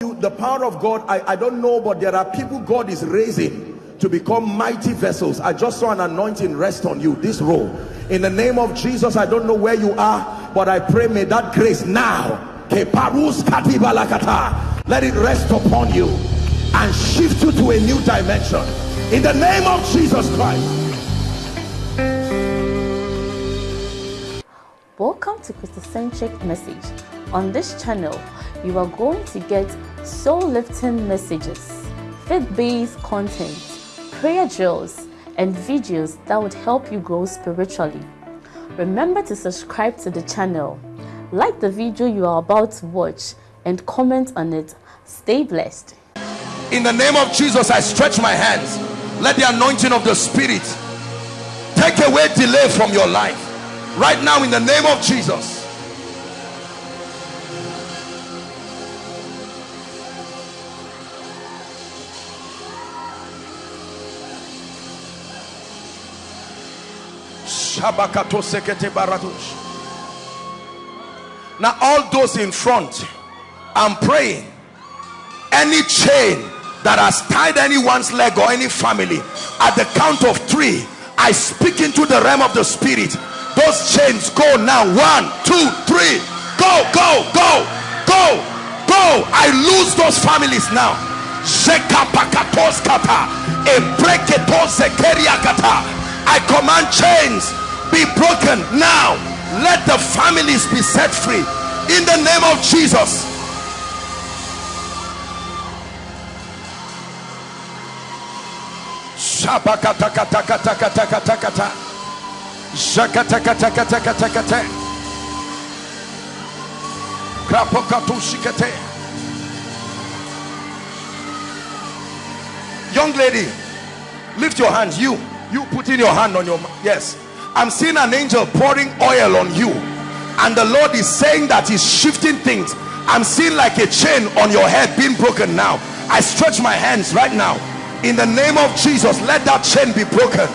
you the power of God I, I don't know but there are people God is raising to become mighty vessels. I just saw an anointing rest on you this role. In the name of Jesus I don't know where you are but I pray may that grace now let it rest upon you and shift you to a new dimension. In the name of Jesus Christ. Welcome to Christocentric Message. On this channel, you are going to get soul-lifting messages, faith-based content, prayer drills, and videos that would help you grow spiritually. Remember to subscribe to the channel, like the video you are about to watch, and comment on it. Stay blessed. In the name of Jesus, I stretch my hands. Let the anointing of the Spirit take away delay from your life right now in the name of Jesus now all those in front i'm praying any chain that has tied anyone's leg or any family at the count of three i speak into the realm of the spirit. Those chains go now. One two three. Go go go go go. I lose those families now. I command chains be broken now. Let the families be set free. In the name of Jesus. Young lady lift your hands. You you put in your hand on your yes i'm seeing an angel pouring oil on you. And the lord is saying that he's shifting things. I'm seeing like a chain on your head being broken now. I stretch my hands right now. In the name of jesus let that chain be broken.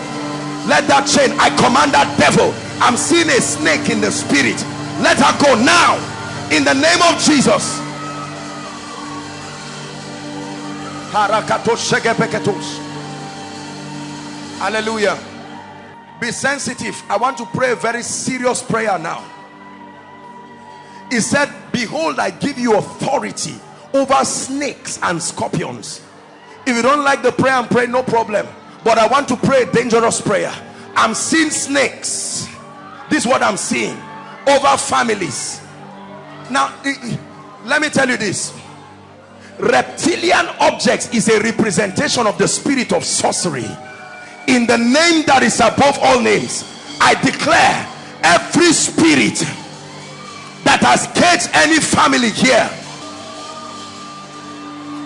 Let that chain i command that devil. I'm seeing a snake in the spirit. Let her go now. In the name of jesus. Hallelujah be sensitive. I want to pray a very serious prayer now. He said behold i give you authority over snakes and scorpions. If you don't like the prayer and pray no problem. But i want to pray a dangerous prayer. I'm seeing snakes. This is what i'm seeing. Over families. Now let me tell you this. Reptilian objects is a representation of the spirit of sorcery in the name that is above all names i declare every spirit that has caged any family here.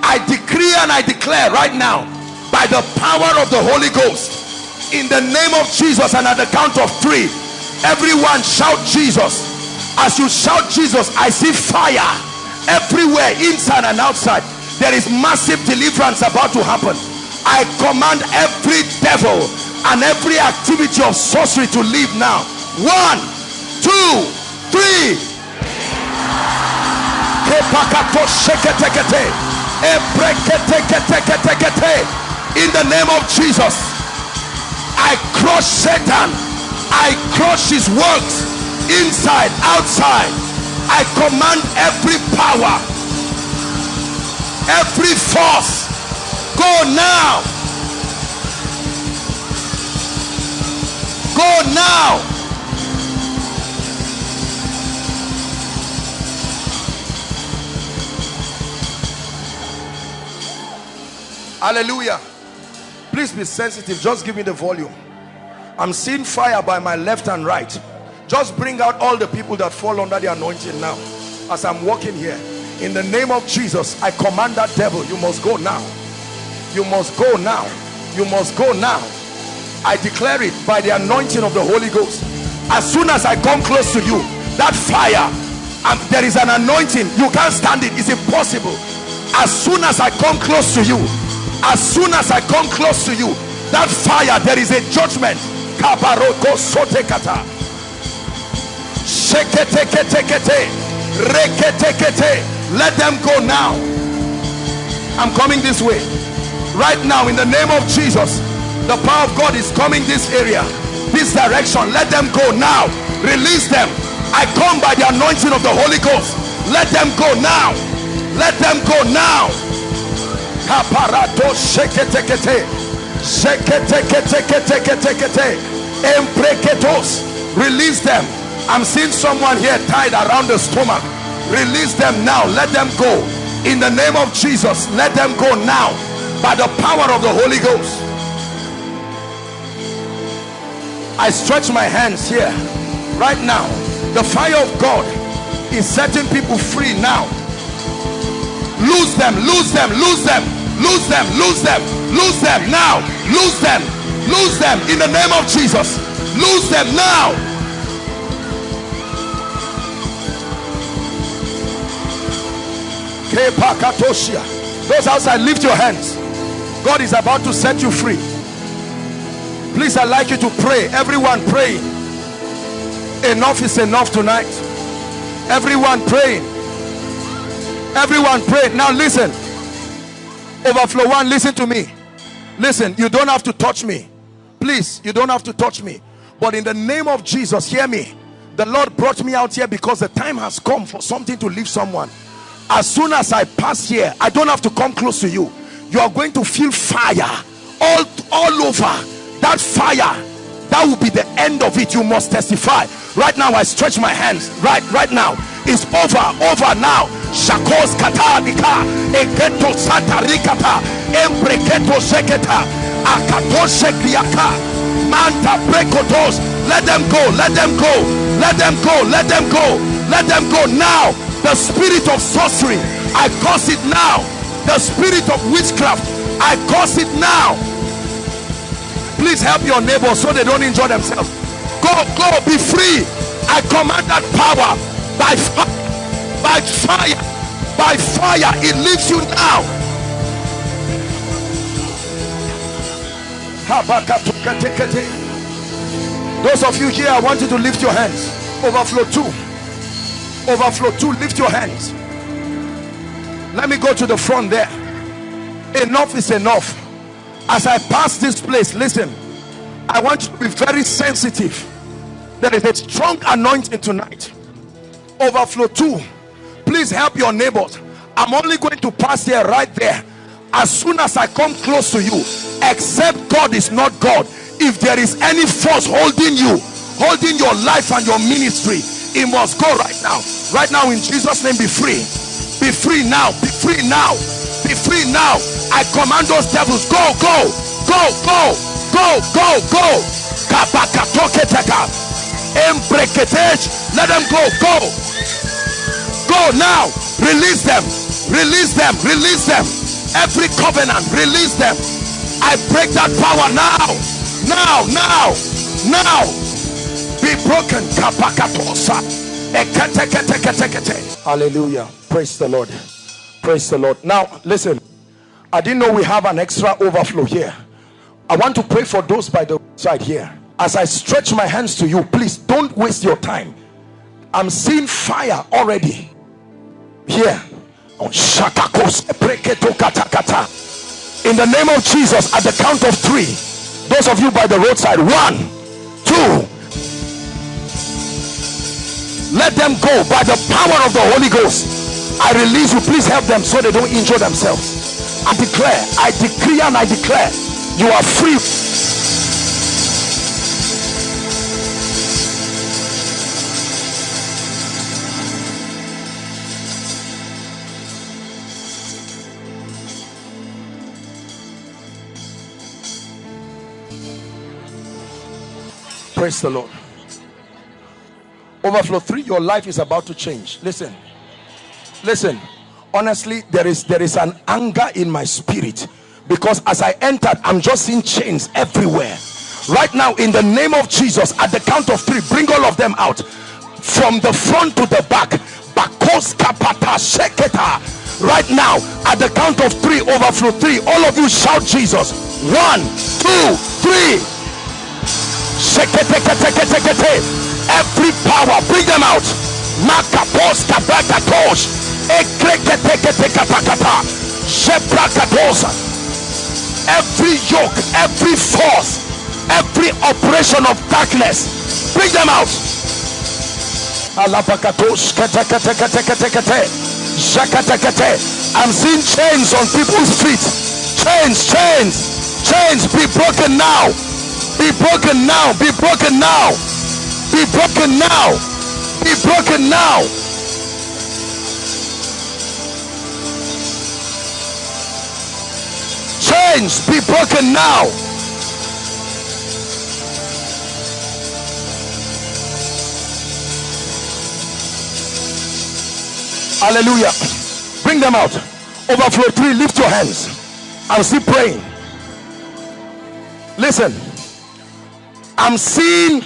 I decree and i declare right now by the power of the holy ghost in the name of jesus and at the count of three everyone shout jesus. As you shout jesus i see fire everywhere inside and outside. There is massive deliverance about to happen i command every devil and every activity of sorcery to leave now. One two three. In the name of jesus i crush satan. I crush his works inside outside. I command every power every force go now. Go now. Hallelujah. Please be sensitive. Just give me the volume. I'm seeing fire by my left and right. Just bring out all the people that fall under the anointing now. As i'm walking here in the name of jesus i command that devil you must go now you must go now. You must go now. I declare it by the anointing of the holy ghost. As soon as i come close to you that fire and there is an anointing you can't stand it. It's impossible. As soon as i come close to you as soon as i come close to you that fire there is a judgment. Let them go now. I'm coming this way. Right now, in the name of Jesus, the power of God is coming this area, this direction. Let them go now. Release them. I come by the anointing of the Holy Ghost. Let them go now. Let them go now. Release them. I'm seeing someone here tied around the stomach. Release them now. Let them go in the name of Jesus let them go now by the power of the Holy Ghost. I stretch my hands here right now. The fire of God is setting people free now. Lose them lose them lose them lose them lose them lose them now. Lose them lose them in the name of Jesus. Lose them now. Those outside lift your hands God is about to set you free. Please I'd like you to pray. Everyone praying. Enough is enough tonight. Everyone praying. Everyone pray now listen. Overflow one listen to me. Listen you don't have to touch me. Please you don't have to touch me. But in the name of Jesus hear me. The Lord brought me out here because the time has come for something to leave someone. As soon as I pass here I don't have to come close to you you are going to feel fire all all over. That fire that will be the end of it. You must testify. Right now I stretch my hands. Right right now. It's over over now. Shakos katalika eketo satarikata embreketo seketa akato sekriaka manta brekotos let them go let them go. Let them go let them go. Let them go now. The spirit of sorcery. I curse it now the spirit of witchcraft. I curse it now. Please help your neighbor so they don't enjoy themselves. Go go be free. I command that power by fire by fire by fire. It leaves you now. Those of you here i want you to lift your hands. Overflow two. Overflow two. Lift your hands let me go to the front there. Enough is enough. As i pass this place listen i want you to be very sensitive. There is a strong anointing tonight. Overflow two please help your neighbors. I'm only going to pass here right there. As soon as i come close to you except god is not god if there is any force holding you holding your life and your ministry it must go right now. Right now in jesus name be free be free now. Be free now. Be free now. I command those devils go go go go go go go. Let them go go. Go now. Release them. Release them. Release them. Every covenant release them. I break that power now. Now now now. Be broken hallelujah. Praise the lord. Praise the lord. Now listen. I didn't know we have an extra overflow here. I want to pray for those by the side here. As i stretch my hands to you please don't waste your time. I'm seeing fire already. Here. In the name of jesus at the count of three those of you by the roadside one two let them go by the power of the holy ghost. I release you. Please help them so they don't injure themselves. I declare i decree and i declare you are free. Praise the lord overflow three your life is about to change. Listen. Listen. Honestly there is there is an anger in my spirit because as i entered i'm just seeing chains everywhere. Right now in the name of jesus at the count of three bring all of them out. From the front to the back. Right now at the count of three overflow three all of you shout jesus. One two three every power bring them out. Makapos kabrakatosh ekreketeketekapakata. Sheprak every yoke every force every operation of darkness bring them out. I'm seeing chains on people's feet. Chains chains chains. Be broken now. Be broken now. Be broken now be broken now. Be broken now. Chains be broken now. Hallelujah. Bring them out. Overflow three lift your hands. I'm still praying. Listen. I'm seeing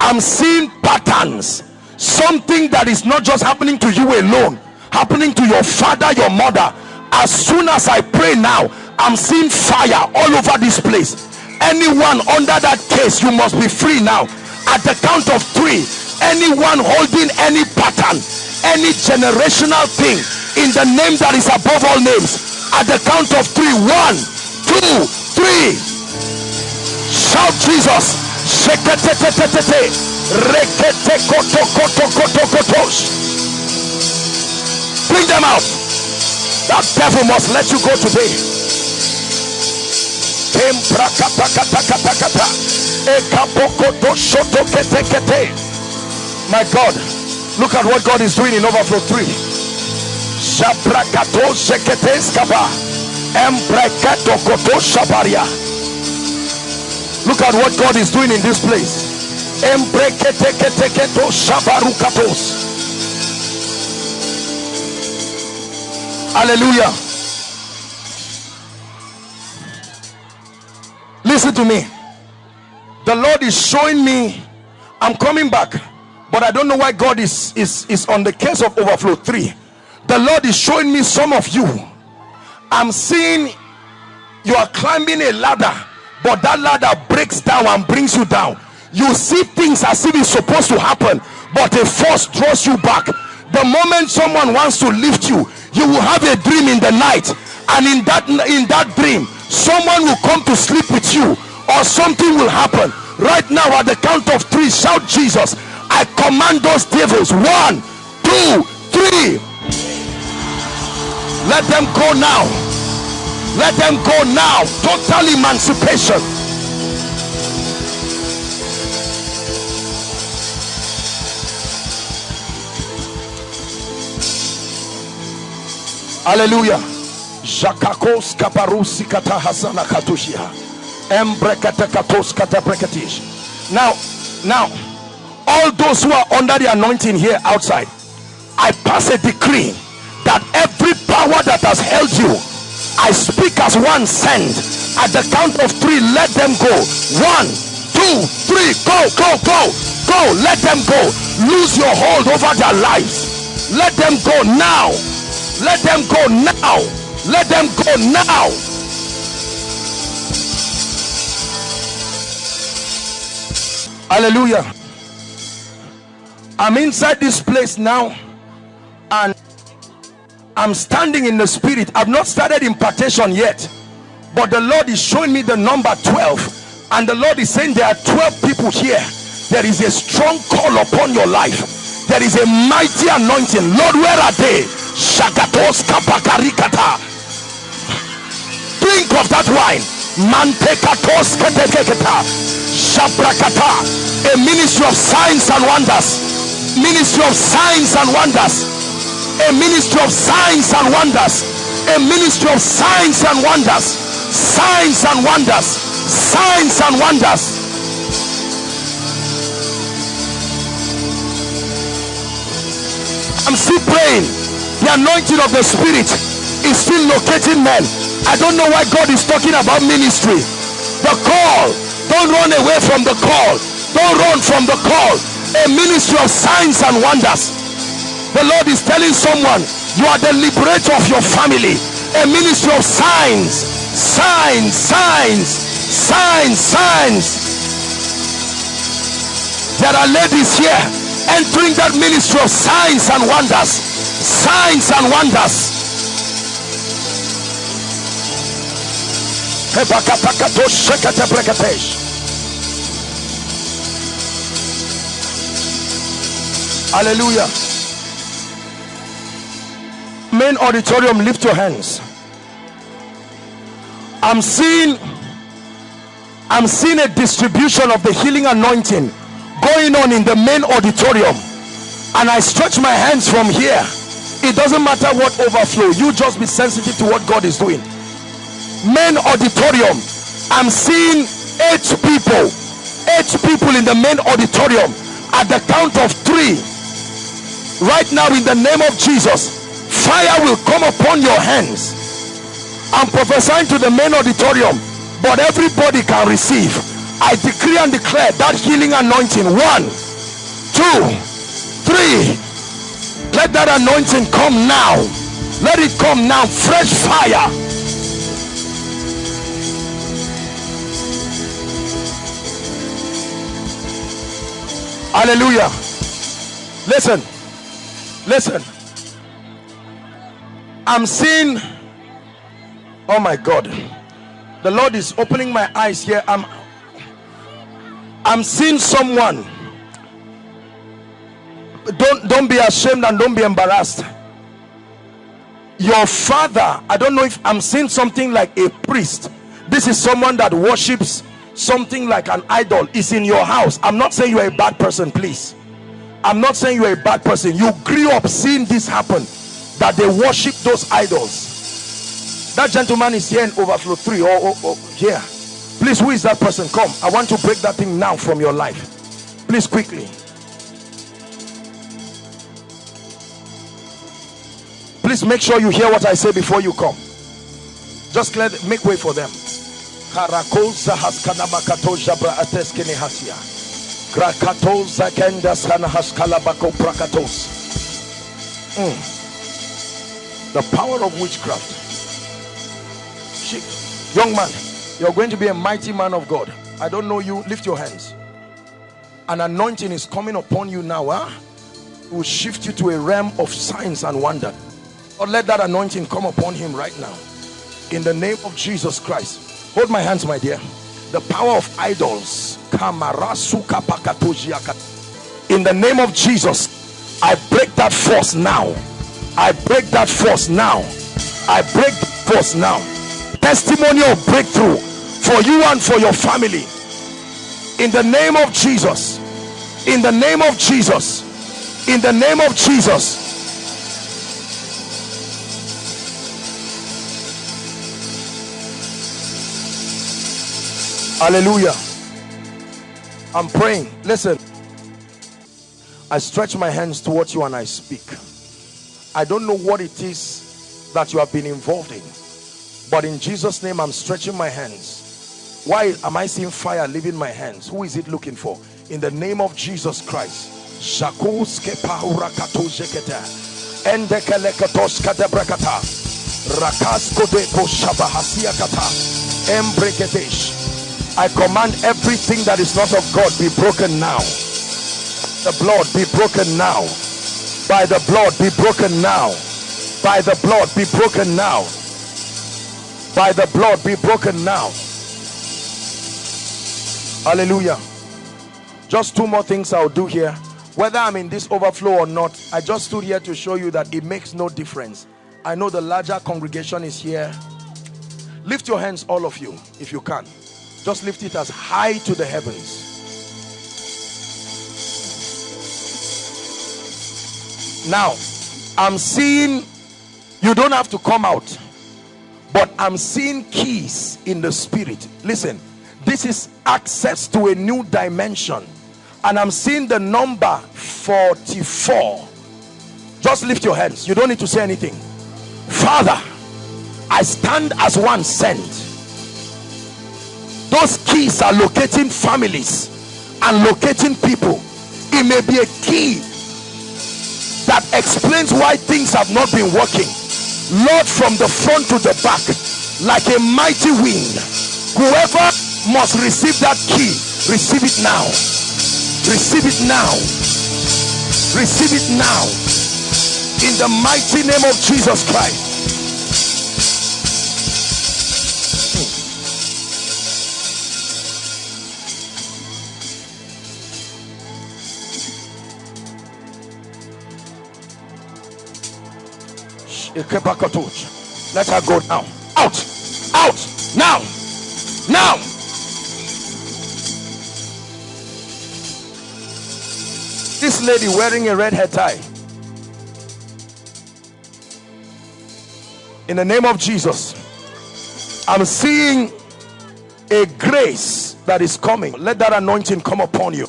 i'm seeing patterns. Something that is not just happening to you alone happening to your father your mother. As soon as i pray now i'm seeing fire all over this place. Anyone under that case you must be free now. At the count of three anyone holding any pattern any generational thing in the name that is above all names at the count of three one two three. Shout jesus bring them out. That devil must let you go today. My god look at what god is doing in overflow 3 look at what god is doing in this place. Hallelujah. Listen to me. The lord is showing me i'm coming back but i don't know why god is is is on the case of overflow 3 the lord is showing me some of you. I'm seeing you are climbing a ladder but that ladder breaks down and brings you down you see things as if it's supposed to happen but a force draws you back. The moment someone wants to lift you you will have a dream in the night. And in that in that dream someone will come to sleep with you or something will happen. Right now at the count of three shout jesus. I command those devils. One two three. Let them go now let them go now. Total emancipation. Hallelujah. Jakakos kaparusi katushia. Now now all those who are under the anointing here outside i pass a decree that every power that has held you i speak as one sent at the count of three let them go. One two three go go go go. Let them go. Lose your hold over their lives. Let them go now. Let them go now. Let them go now. Hallelujah. I'm inside this place now and i'm standing in the spirit. I've not started impartation yet but the lord is showing me the number 12 and the lord is saying there are 12 people here. There is a strong call upon your life. There is a mighty anointing. Lord where are they? Shagatos kapakarikata. Drink of that wine. Mantekatos ketekeketa. Shabrakata. A ministry of signs and wonders. Ministry of signs and wonders a ministry of signs and wonders. A ministry of signs and wonders. Signs and wonders. Signs and wonders. I'm still praying. The anointing of the spirit is still locating men. I don't know why god is talking about ministry. The call. Don't run away from the call. Don't run from the call. A ministry of signs and wonders the lord is telling someone you are the liberator of your family. A ministry of signs signs signs signs signs. There are ladies here entering that ministry of signs and wonders signs and wonders. Hallelujah. Main auditorium, lift your hands. I'm seeing I'm seeing a distribution of the healing anointing going on in the main auditorium. And I stretch my hands from here. It doesn't matter what overflow, you just be sensitive to what God is doing. Main auditorium, I'm seeing eight people, eight people in the main auditorium at the count of three. Right now, in the name of Jesus, fire will come upon your hands. I'm prophesying to the main auditorium, but everybody can receive. I decree and declare that healing anointing. One, two, three. Let that anointing come now. Let it come now. Fresh fire. Hallelujah. Listen. Listen. I'm seeing. Oh my God. The Lord is opening my eyes here. I'm I'm seeing someone. Don't don't be ashamed and don't be embarrassed. Your father, I don't know if I'm seeing something like a priest. This is someone that worships something like an idol is in your house. I'm not saying you're a bad person, please. I'm not saying you're a bad person. You grew up seeing this happen that they worship those idols. That gentleman is here in overflow three or, oh, oh, oh or here. Please, who is that person? Come. I want to break that thing now from your life. Please, quickly. Please make sure you hear what I say before you come. Just let make way for them. Karakoza The power of witchcraft. She, young man, you're going to be a mighty man of God. I don't know you. Lift your hands. An anointing is coming upon you now. Huh? It will shift you to a realm of signs and wonder. Or let that anointing come upon him right now. In the name of Jesus Christ. Hold my hands, my dear. The power of idols. In the name of Jesus, I break that force now. I break that force now. I break force now. Testimony of breakthrough for you and for your family. In the name of Jesus. In the name of Jesus. In the name of Jesus. Hallelujah. I'm praying. Listen. I stretch my hands towards you and I speak. I don't know what it is that you have been involved in. But in Jesus' name, I'm stretching my hands. Why am I seeing fire leaving my hands? Who is it looking for? In the name of Jesus Christ. I command everything that is not of God be broken now. The blood be broken now. By the blood be broken now. By the blood be broken now. By the blood be broken now. Hallelujah. Just two more things I'll do here. Whether I'm in this overflow or not, I just stood here to show you that it makes no difference. I know the larger congregation is here. Lift your hands, all of you, if you can. Just lift it as high to the heavens. Now, I'm seeing you don't have to come out, but I'm seeing keys in the spirit. Listen, this is access to a new dimension, and I'm seeing the number 44. Just lift your hands, you don't need to say anything. Father, I stand as one sent those keys are locating families and locating people it may be a key that explains why things have not been working. Lord from the front to the back like a mighty wind whoever must receive that key receive it now. Receive it now. Receive it now. In the mighty name of jesus christ Let her go now. Out. Out. Now. Now. This lady wearing a red hair tie. In the name of Jesus, I'm seeing a grace that is coming. Let that anointing come upon you.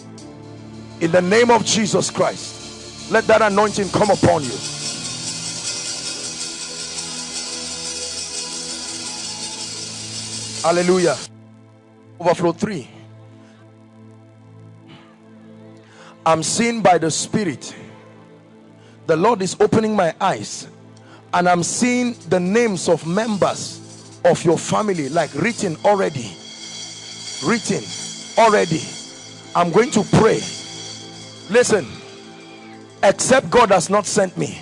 In the name of Jesus Christ, let that anointing come upon you. Hallelujah. Overflow 3. I'm seen by the Spirit. The Lord is opening my eyes and I'm seeing the names of members of your family like written already. Written already. I'm going to pray. Listen, except God has not sent me.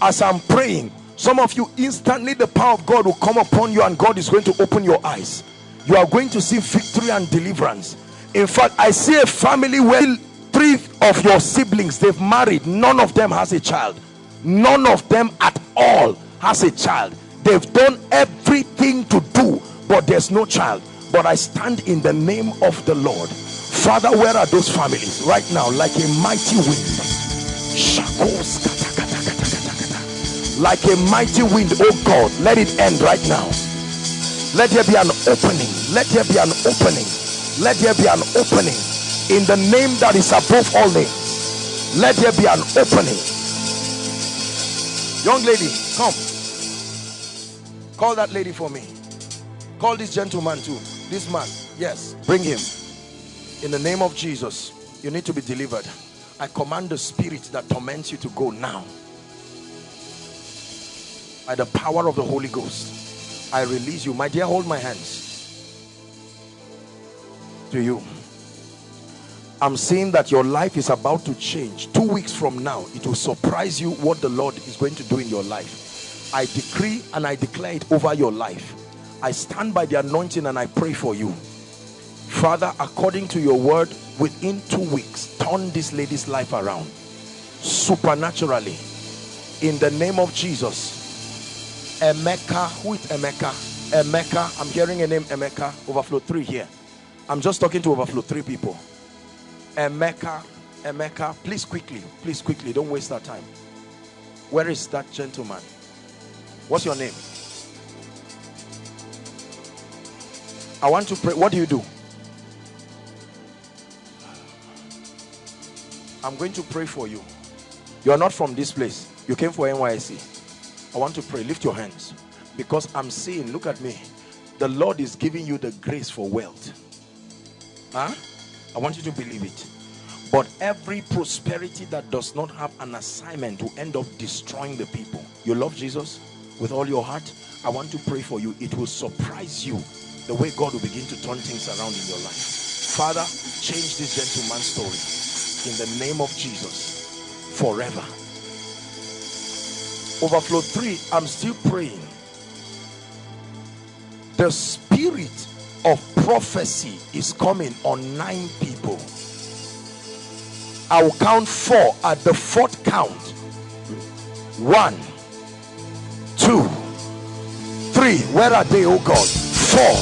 As I'm praying, some of you instantly the power of God will come upon you and God is going to open your eyes. You are going to see victory and deliverance. In fact I see a family where three of your siblings they've married. None of them has a child. None of them at all has a child. They've done everything to do but there's no child. But I stand in the name of the Lord. Father where are those families? Right now like a mighty wind like a mighty wind oh god let it end right now. Let there be an opening. Let there be an opening. Let there be an opening. In the name that is above all names let there be an opening. Young lady come. Call that lady for me. Call this gentleman too. This man yes bring him. In the name of jesus you need to be delivered. I command the spirit that torments you to go now by the power of the Holy Ghost I release you. My dear hold my hands to you. I'm seeing that your life is about to change. Two weeks from now it will surprise you what the Lord is going to do in your life. I decree and I declare it over your life. I stand by the anointing and I pray for you. Father according to your word within two weeks turn this lady's life around supernaturally. In the name of Jesus Emeka. Who is Emeka? Emeka. I'm hearing a name Emeka. Overflow 3 here. I'm just talking to overflow 3 people. Emeka. Emeka. Please quickly. Please quickly. Don't waste our time. Where is that gentleman? What's your name? I want to pray. What do you do? I'm going to pray for you. You are not from this place. You came for NYSC. I want to pray. Lift your hands. Because I'm seeing, look at me. The Lord is giving you the grace for wealth. Huh? I want you to believe it. But every prosperity that does not have an assignment to end up destroying the people. You love Jesus with all your heart. I want to pray for you. It will surprise you the way God will begin to turn things around in your life. Father, change this gentleman's story in the name of Jesus forever overflow 3 i'm still praying. The spirit of prophecy is coming on nine people. I will count four at the fourth count. One two three. Where are they oh god? Four.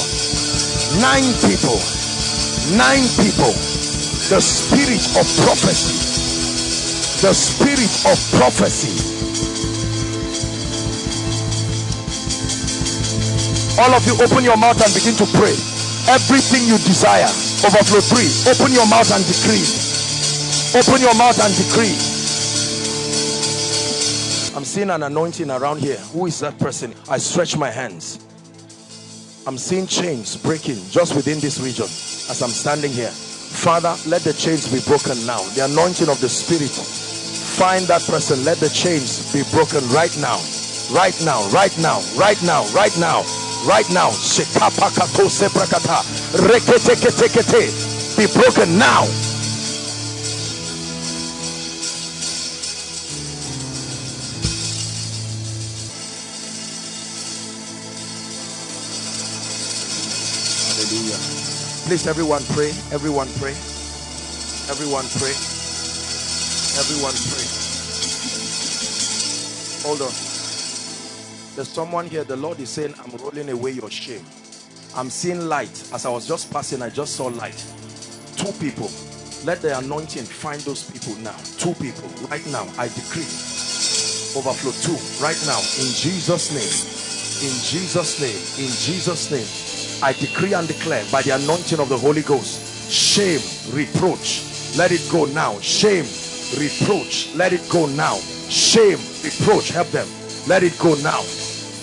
Nine people. Nine people. The spirit of prophecy. The spirit of prophecy all of you open your mouth and begin to pray. Everything you desire overflow three open your mouth and decree. Open your mouth and decree. I'm seeing an anointing around here. Who is that person? I stretch my hands. I'm seeing chains breaking just within this region as i'm standing here. Father let the chains be broken now. The anointing of the spirit. Find that person. Let the chains be broken right now. Right now right now right now right now right now be broken now. Please everyone pray. Everyone pray. Everyone pray. Everyone pray. Hold on There's someone here, the Lord is saying, I'm rolling away your shame. I'm seeing light. As I was just passing, I just saw light. Two people. Let the anointing find those people now. Two people. Right now, I decree. Overflow two. Right now. In Jesus' name. In Jesus' name. In Jesus' name. I decree and declare by the anointing of the Holy Ghost. Shame, reproach. Let it go now. Shame, reproach. Let it go now. Shame, reproach. Help them. Let it go now.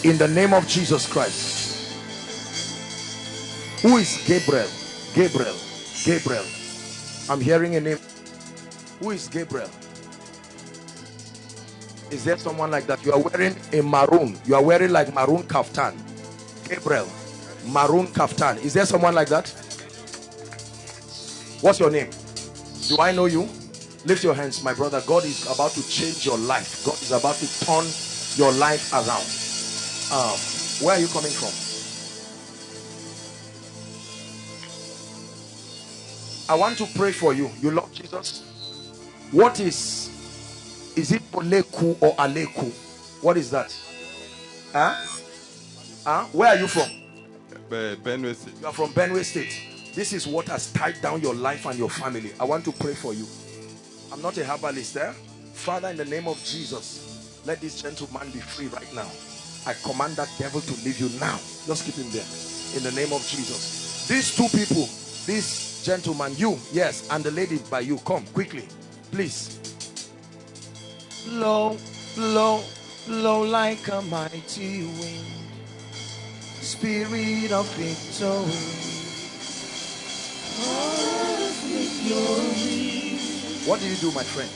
In the name of Jesus Christ. Who is Gabriel? Gabriel. Gabriel. I'm hearing a name. Who is Gabriel? Is there someone like that? You are wearing a maroon. You are wearing like maroon kaftan. Gabriel. Maroon kaftan. Is there someone like that? What's your name? Do I know you? Lift your hands, my brother. God is about to change your life. God is about to turn your life around. Um, where are you coming from? I want to pray for you. You love Jesus? What is, is it Poleku or Aleku? What is that? Huh? Huh? Where are you from? Benue State. You are from Benue State. This is what has tied down your life and your family. I want to pray for you. I'm not a herbalist there. Eh? Father, in the name of Jesus, let this gentleman be free right now. I command that devil to leave you now. Just keep him there. In the name of Jesus. These two people, this Gentleman, you, yes, and the lady by you, come quickly, please. Blow, blow, blow like a mighty wind. Spirit of victory. What do you do, my friend?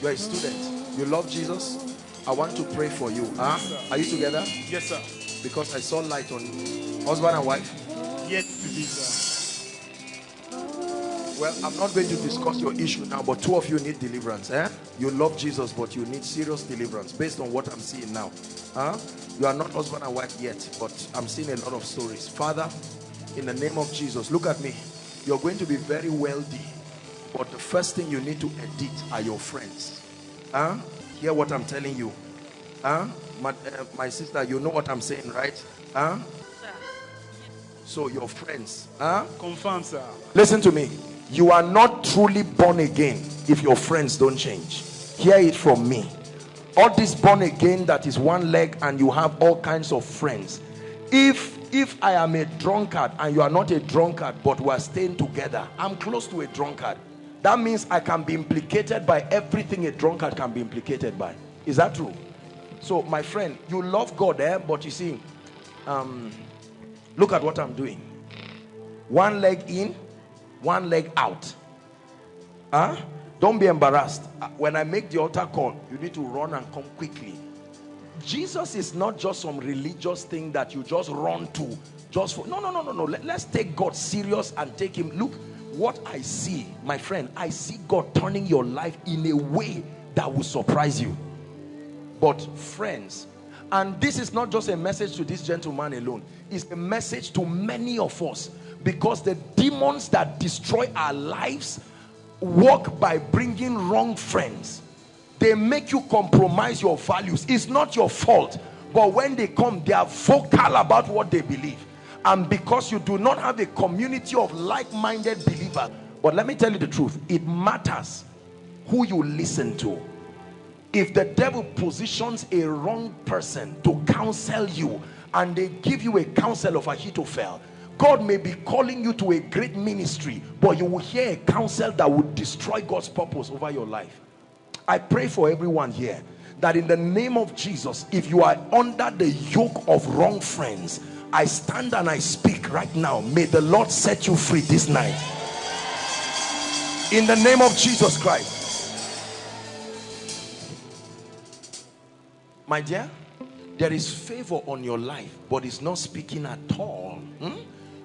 You are a student. You love Jesus. I want to pray for you. Huh? Are you together? Yes, sir. Because I saw light on you. husband and wife. Yes, sir. Well, I'm not going to discuss your issue now, but two of you need deliverance. Eh? You love Jesus, but you need serious deliverance based on what I'm seeing now. Huh? You are not husband and wife yet, but I'm seeing a lot of stories. Father, in the name of Jesus, look at me. You're going to be very wealthy, but the first thing you need to edit are your friends. Huh? Hear what I'm telling you. Huh? My, uh, my sister, you know what I'm saying, right? Huh? So your friends, huh? Confirm, sir. Listen to me you are not truly born again if your friends don't change hear it from me all this born again that is one leg and you have all kinds of friends if if i am a drunkard and you are not a drunkard but we are staying together i'm close to a drunkard that means i can be implicated by everything a drunkard can be implicated by. Is that true? So my friend you love god eh? But you see um look at what i'm doing. One leg in one leg out. Huh? Don't be embarrassed. Uh, when i make the altar call you need to run and come quickly. Jesus is not just some religious thing that you just run to just for no no no no no. Let, let's take god serious and take him. Look what i see my friend i see god turning your life in a way that will surprise you. But friends and this is not just a message to this gentleman alone it's a message to many of us because the demons that destroy our lives work by bringing wrong friends. They make you compromise your values. It's not your fault but when they come they are vocal about what they believe and because you do not have a community of like-minded believers but let me tell you the truth it matters who you listen to if the devil positions a wrong person to counsel you and they give you a counsel of Ahithophel God may be calling you to a great ministry, but you will hear a counsel that would destroy God's purpose over your life. I pray for everyone here that in the name of Jesus, if you are under the yoke of wrong friends, I stand and I speak right now. May the Lord set you free this night. In the name of Jesus Christ. My dear, there is favor on your life, but it's not speaking at all. Hmm?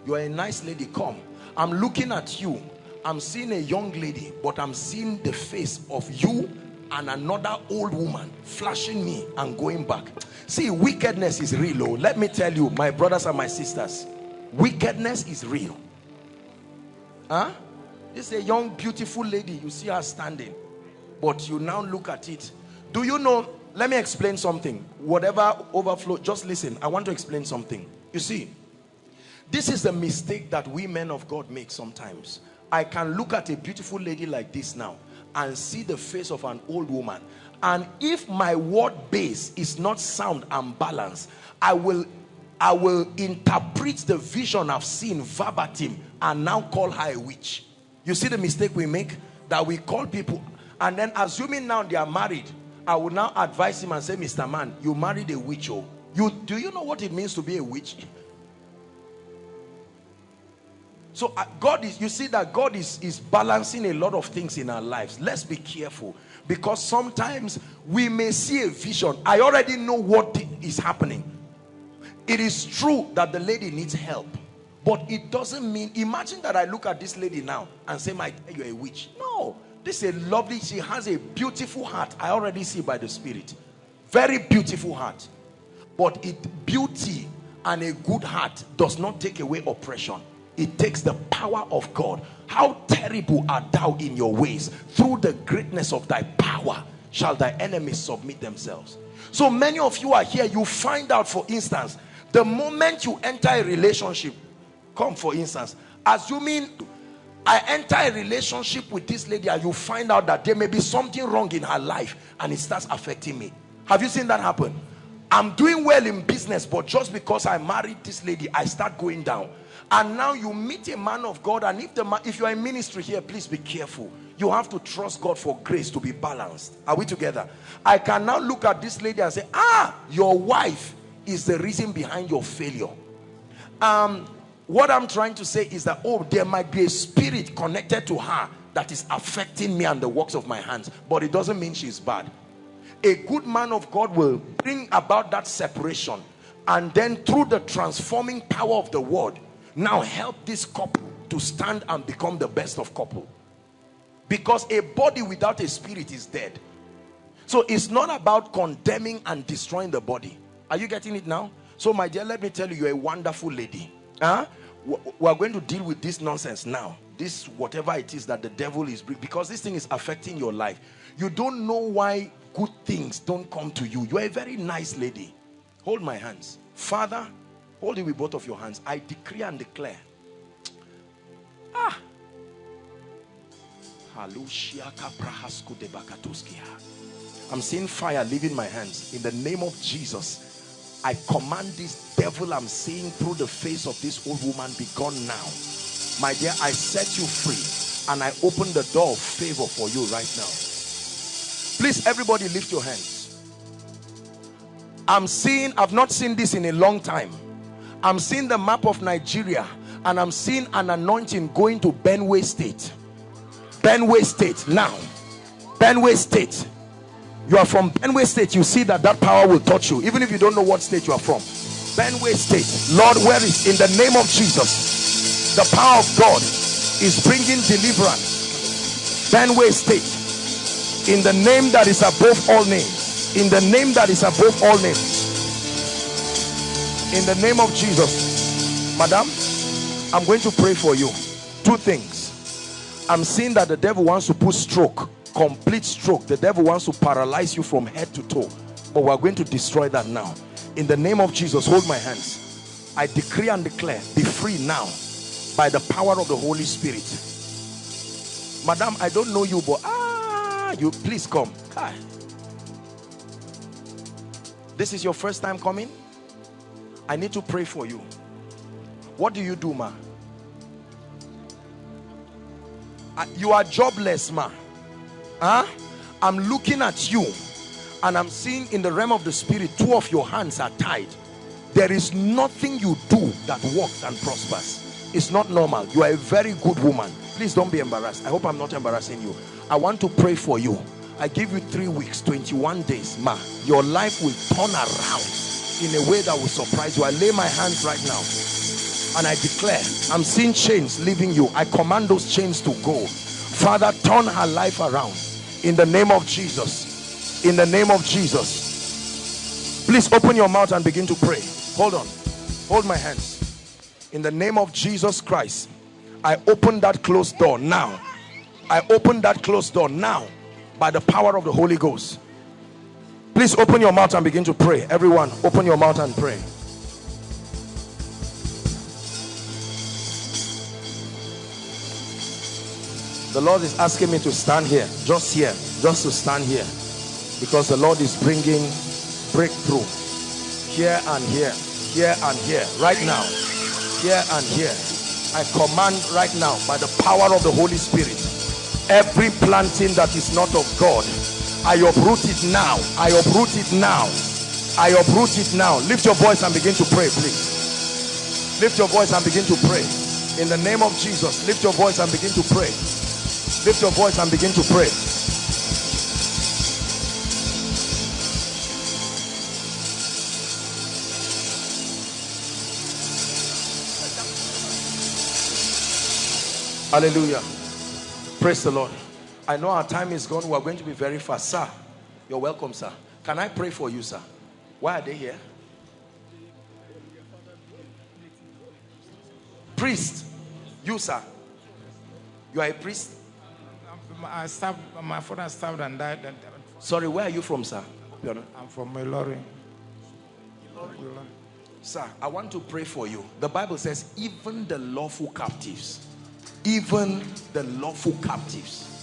you are a nice lady come i'm looking at you i'm seeing a young lady but i'm seeing the face of you and another old woman flashing me and going back. See wickedness is real oh let me tell you my brothers and my sisters wickedness is real. Huh? This is a young beautiful lady you see her standing but you now look at it. Do you know let me explain something. Whatever overflow just listen i want to explain something. You see this is the mistake that we men of god make sometimes. I can look at a beautiful lady like this now and see the face of an old woman. And if my word base is not sound and balanced i will i will interpret the vision i've seen verbatim and now call her a witch. You see the mistake we make? That we call people and then assuming now they are married i will now advise him and say mr man you married a witch oh. You do you know what it means to be a witch so uh, god is you see that god is is balancing a lot of things in our lives. Let's be careful. Because sometimes we may see a vision. I already know what is happening. It is true that the lady needs help. But it doesn't mean imagine that i look at this lady now and say my you're a witch. No. This is a lovely she has a beautiful heart. I already see by the spirit. Very beautiful heart. But it beauty and a good heart does not take away oppression it takes the power of God. How terrible art thou in your ways? Through the greatness of thy power shall thy enemies submit themselves. So many of you are here you find out for instance the moment you enter a relationship come for instance assuming I enter a relationship with this lady and you find out that there may be something wrong in her life and it starts affecting me. Have you seen that happen? I'm doing well in business but just because I married this lady I start going down and now you meet a man of God and if the man, if you are in ministry here please be careful. You have to trust God for grace to be balanced. Are we together? I can now look at this lady and say ah your wife is the reason behind your failure. Um what I'm trying to say is that oh there might be a spirit connected to her that is affecting me and the works of my hands but it doesn't mean she's bad. A good man of God will bring about that separation and then through the transforming power of the word now help this couple to stand and become the best of couple. Because a body without a spirit is dead. So it's not about condemning and destroying the body. Are you getting it now? So my dear let me tell you you're a wonderful lady. Huh? We're going to deal with this nonsense now. This whatever it is that the devil is because this thing is affecting your life. You don't know why good things don't come to you. You're a very nice lady. Hold my hands. Father Hold it with both of your hands. I decree and declare. Ah. I'm seeing fire leaving my hands. In the name of Jesus, I command this devil I'm seeing through the face of this old woman be gone now. My dear, I set you free and I open the door of favor for you right now. Please, everybody lift your hands. I'm seeing, I've not seen this in a long time I'm seeing the map of Nigeria and I'm seeing an anointing going to Benue State. Benue State now. Benue State. You are from Benue State. You see that that power will touch you even if you don't know what state you are from. Benue State. Lord, where is in the name of Jesus the power of God is bringing deliverance. Benue State. In the name that is above all names. In the name that is above all names in the name of Jesus madam I'm going to pray for you. Two things. I'm seeing that the devil wants to put stroke complete stroke. The devil wants to paralyze you from head to toe. But we're going to destroy that now. In the name of Jesus hold my hands. I decree and declare be free now by the power of the Holy Spirit. Madam I don't know you but ah you please come. Hi. this is your first time coming I need to pray for you. What do you do, ma? Uh, you are jobless, ma. Huh? I'm looking at you and I'm seeing in the realm of the spirit, two of your hands are tied. There is nothing you do that works and prospers. It's not normal. You are a very good woman. Please don't be embarrassed. I hope I'm not embarrassing you. I want to pray for you. I give you three weeks, 21 days, ma. Your life will turn around in a way that will surprise you. I lay my hands right now and I declare, I'm seeing chains leaving you. I command those chains to go. Father, turn her life around in the name of Jesus. In the name of Jesus. Please open your mouth and begin to pray. Hold on. Hold my hands. In the name of Jesus Christ, I open that closed door now. I open that closed door now by the power of the Holy Ghost Please open your mouth and begin to pray. Everyone, open your mouth and pray. The Lord is asking me to stand here, just here, just to stand here. Because the Lord is bringing breakthrough here and here, here and here, right now, here and here. I command right now by the power of the Holy Spirit, every planting that is not of God, I uproot it now. I uproot it now. I uproot it now. Lift your voice and begin to pray, please. Lift your voice and begin to pray. In the name of Jesus, lift your voice and begin to pray. Lift your voice and begin to pray. Hallelujah. Praise the Lord. I know our time is gone. We're going to be very fast. Sir, you're welcome, sir. Can I pray for you, sir? Why are they here? Priest. You, sir. You are a priest? I served, my father served and died. Sorry, where are you from, sir? I'm from Ilorin. Sir, I want to pray for you. The Bible says, even the lawful captives, even the lawful captives.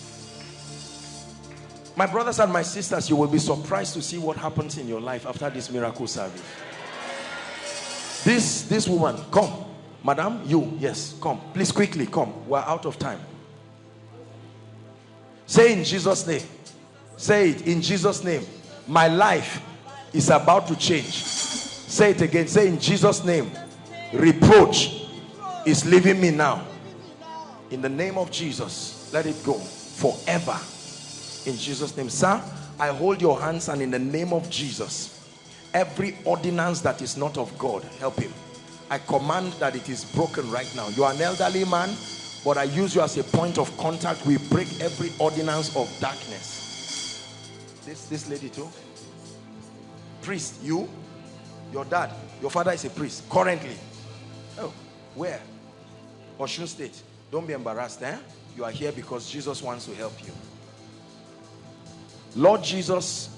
My brothers and my sisters, you will be surprised to see what happens in your life after this miracle service. This, this woman, come. Madam, you, yes, come. Please quickly, come. We're out of time. Say in Jesus' name. Say it in Jesus' name. My life is about to change. Say it again. Say in Jesus' name. Reproach is leaving me now. In the name of Jesus, let it go forever. In Jesus' name. Sir, I hold your hands and in the name of Jesus, every ordinance that is not of God, help him. I command that it is broken right now. You are an elderly man, but I use you as a point of contact. We break every ordinance of darkness. This, this lady too. Priest, you, your dad, your father is a priest currently. Oh, where? Osun State. Don't be embarrassed, eh? You are here because Jesus wants to help you. Lord Jesus,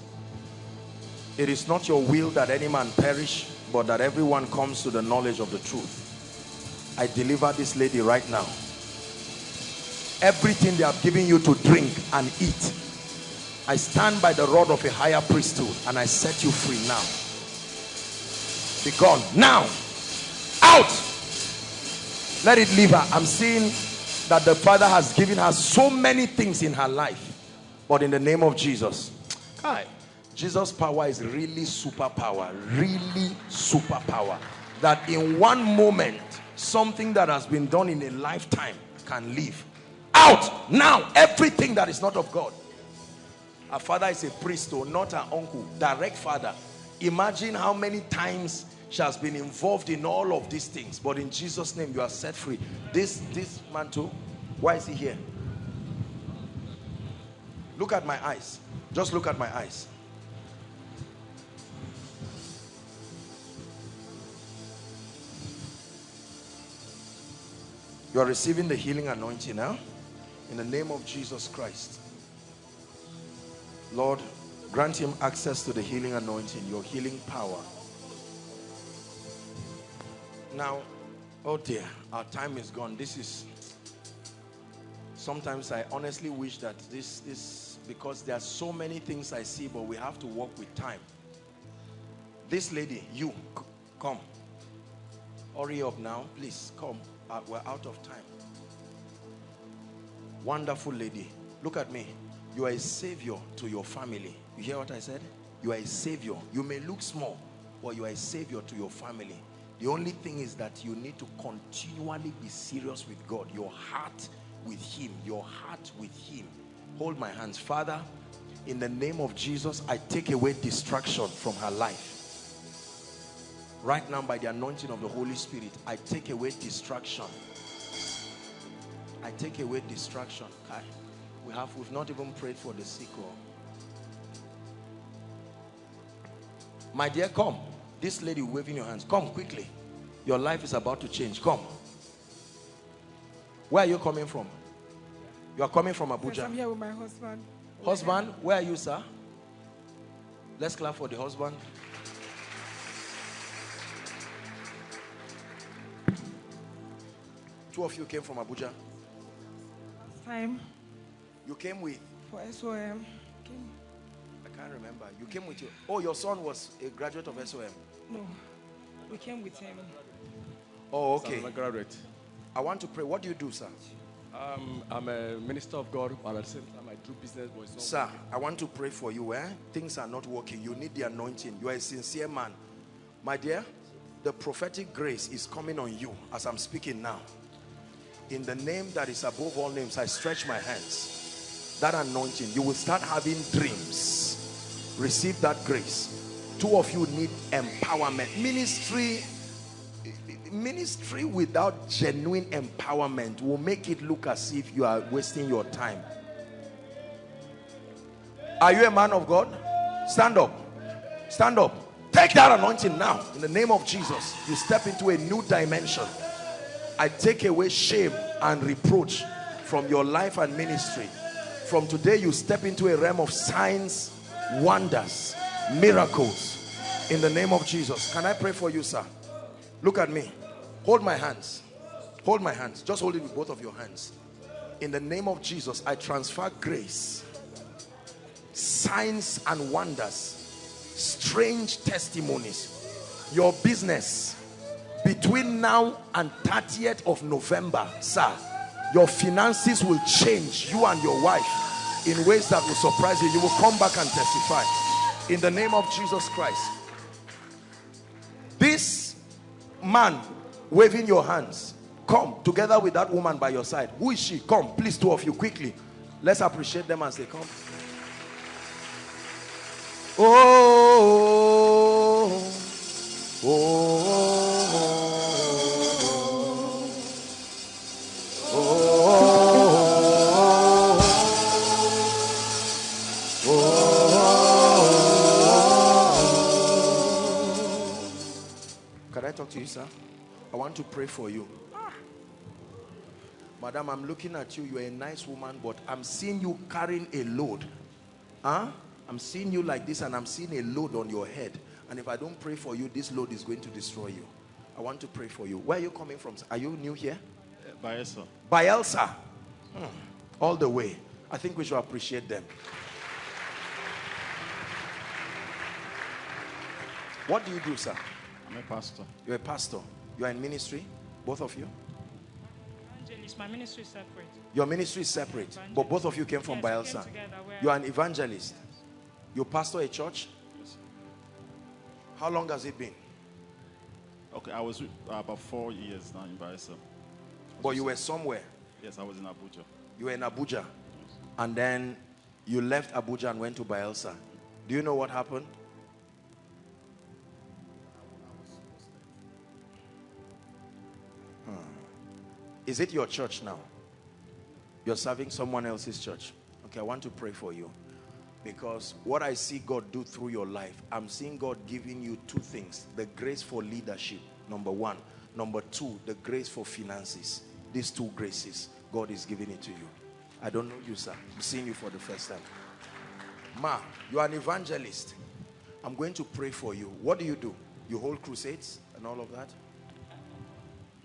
it is not your will that any man perish, but that everyone comes to the knowledge of the truth. I deliver this lady right now. Everything they have given you to drink and eat, I stand by the rod of a higher priesthood and I set you free now. Be gone now. Out. Let it leave her. I'm seeing that the Father has given her so many things in her life. But in the name of Jesus, Kai, Jesus' power is really superpower, really superpower. That in one moment, something that has been done in a lifetime can leave. Out now, everything that is not of God. Our father is a priest, or not our uncle, direct father. Imagine how many times she has been involved in all of these things. But in Jesus' name, you are set free. This, this man too, why is he here? Look at my eyes. Just look at my eyes. You are receiving the healing anointing now. In the name of Jesus Christ. Lord, grant him access to the healing anointing, your healing power. Now, oh dear, our time is gone. This is, sometimes I honestly wish that this, this, because there are so many things I see, but we have to work with time. This lady, you, come. Hurry up now, please, come. Uh, we're out of time. Wonderful lady. Look at me. You are a savior to your family. You hear what I said? You are a savior. You may look small, but you are a savior to your family. The only thing is that you need to continually be serious with God. Your heart with him. Your heart with him. Hold my hands. Father, in the name of Jesus, I take away distraction from her life. Right now, by the anointing of the Holy Spirit, I take away distraction. I take away distraction. Kai. We have, we've not even prayed for the sick. Or... My dear, come. This lady waving your hands. Come quickly. Your life is about to change. Come. Where are you coming from? You are coming from Abuja. Yes, I'm here with my husband. Husband, where are you, sir? Let's clap for the husband. Two of you came from Abuja. Last time You came with, for SOM. Came, I can't remember. You came with your, oh, your son was a graduate of SOM. no, we came with him. Oh, okay. I'm a graduate. I want to pray. What do you do, sir? Um, I'm a minister of God, but at the same time, I do business. But it's Sir, I want to pray for you. Eh? Things are not working. You need the anointing. You are a sincere man. My dear, the prophetic grace is coming on you as I'm speaking now. In the name that is above all names, I stretch my hands. That anointing, you will start having dreams. Receive that grace. Two of you need empowerment. Ministry ministry without genuine empowerment will make it look as if you are wasting your time. Are you a man of God? Stand up. Stand up. Take that anointing now. In the name of Jesus, you step into a new dimension. I take away shame and reproach from your life and ministry. From today, you step into a realm of signs, wonders, miracles. In the name of Jesus. Can I pray for you, sir? Look at me. Hold my hands. Hold my hands. Just hold it with both of your hands. In the name of Jesus, I transfer grace, signs and wonders, strange testimonies. Your business between now and 30th of November, sir, your finances will change, you and your wife, in ways that will surprise you. You will come back and testify. In the name of Jesus Christ. This man waving your hands, come together with that woman by your side. Who is she? Come, please, two of you, quickly. Let's appreciate them as they come. Oh, oh, oh, oh. Talk to you, sir? I want to pray for you. Madam, I'm looking at you. You're a nice woman, but I'm seeing you carrying a load. Huh? I'm seeing you like this, and I'm seeing a load on your head. And if I don't pray for you, this load is going to destroy you. I want to pray for you. Where are you coming from? Are you new here? Bayelsa. Bielsa. Hmm. All the way. I think we should appreciate them. What do you do, sir? I'm a pastor. You're a pastor. You are in ministry, both of you. Evangelist, my ministry is separate. Your ministry is separate, but both of you came from Yes, we came Bayelsa. together. You are an evangelist. You pastor a church. Yes. How long has it been? Okay, I was uh, about four years now in Bayelsa. But you were somewhere. Yes, I was in Abuja. You were in Abuja, and then you left Abuja and went to Bayelsa. Do you know what happened? Is it your church now? You're serving someone else's church. Okay, I want to pray for you. Because what I see God do through your life, I'm seeing God giving you two things. The grace for leadership, number one. Number two, the grace for finances. These two graces, God is giving it to you. I don't know you, sir. I'm seeing you for the first time. Ma, you are an evangelist. I'm going to pray for you. What do you do? You hold crusades and all of that?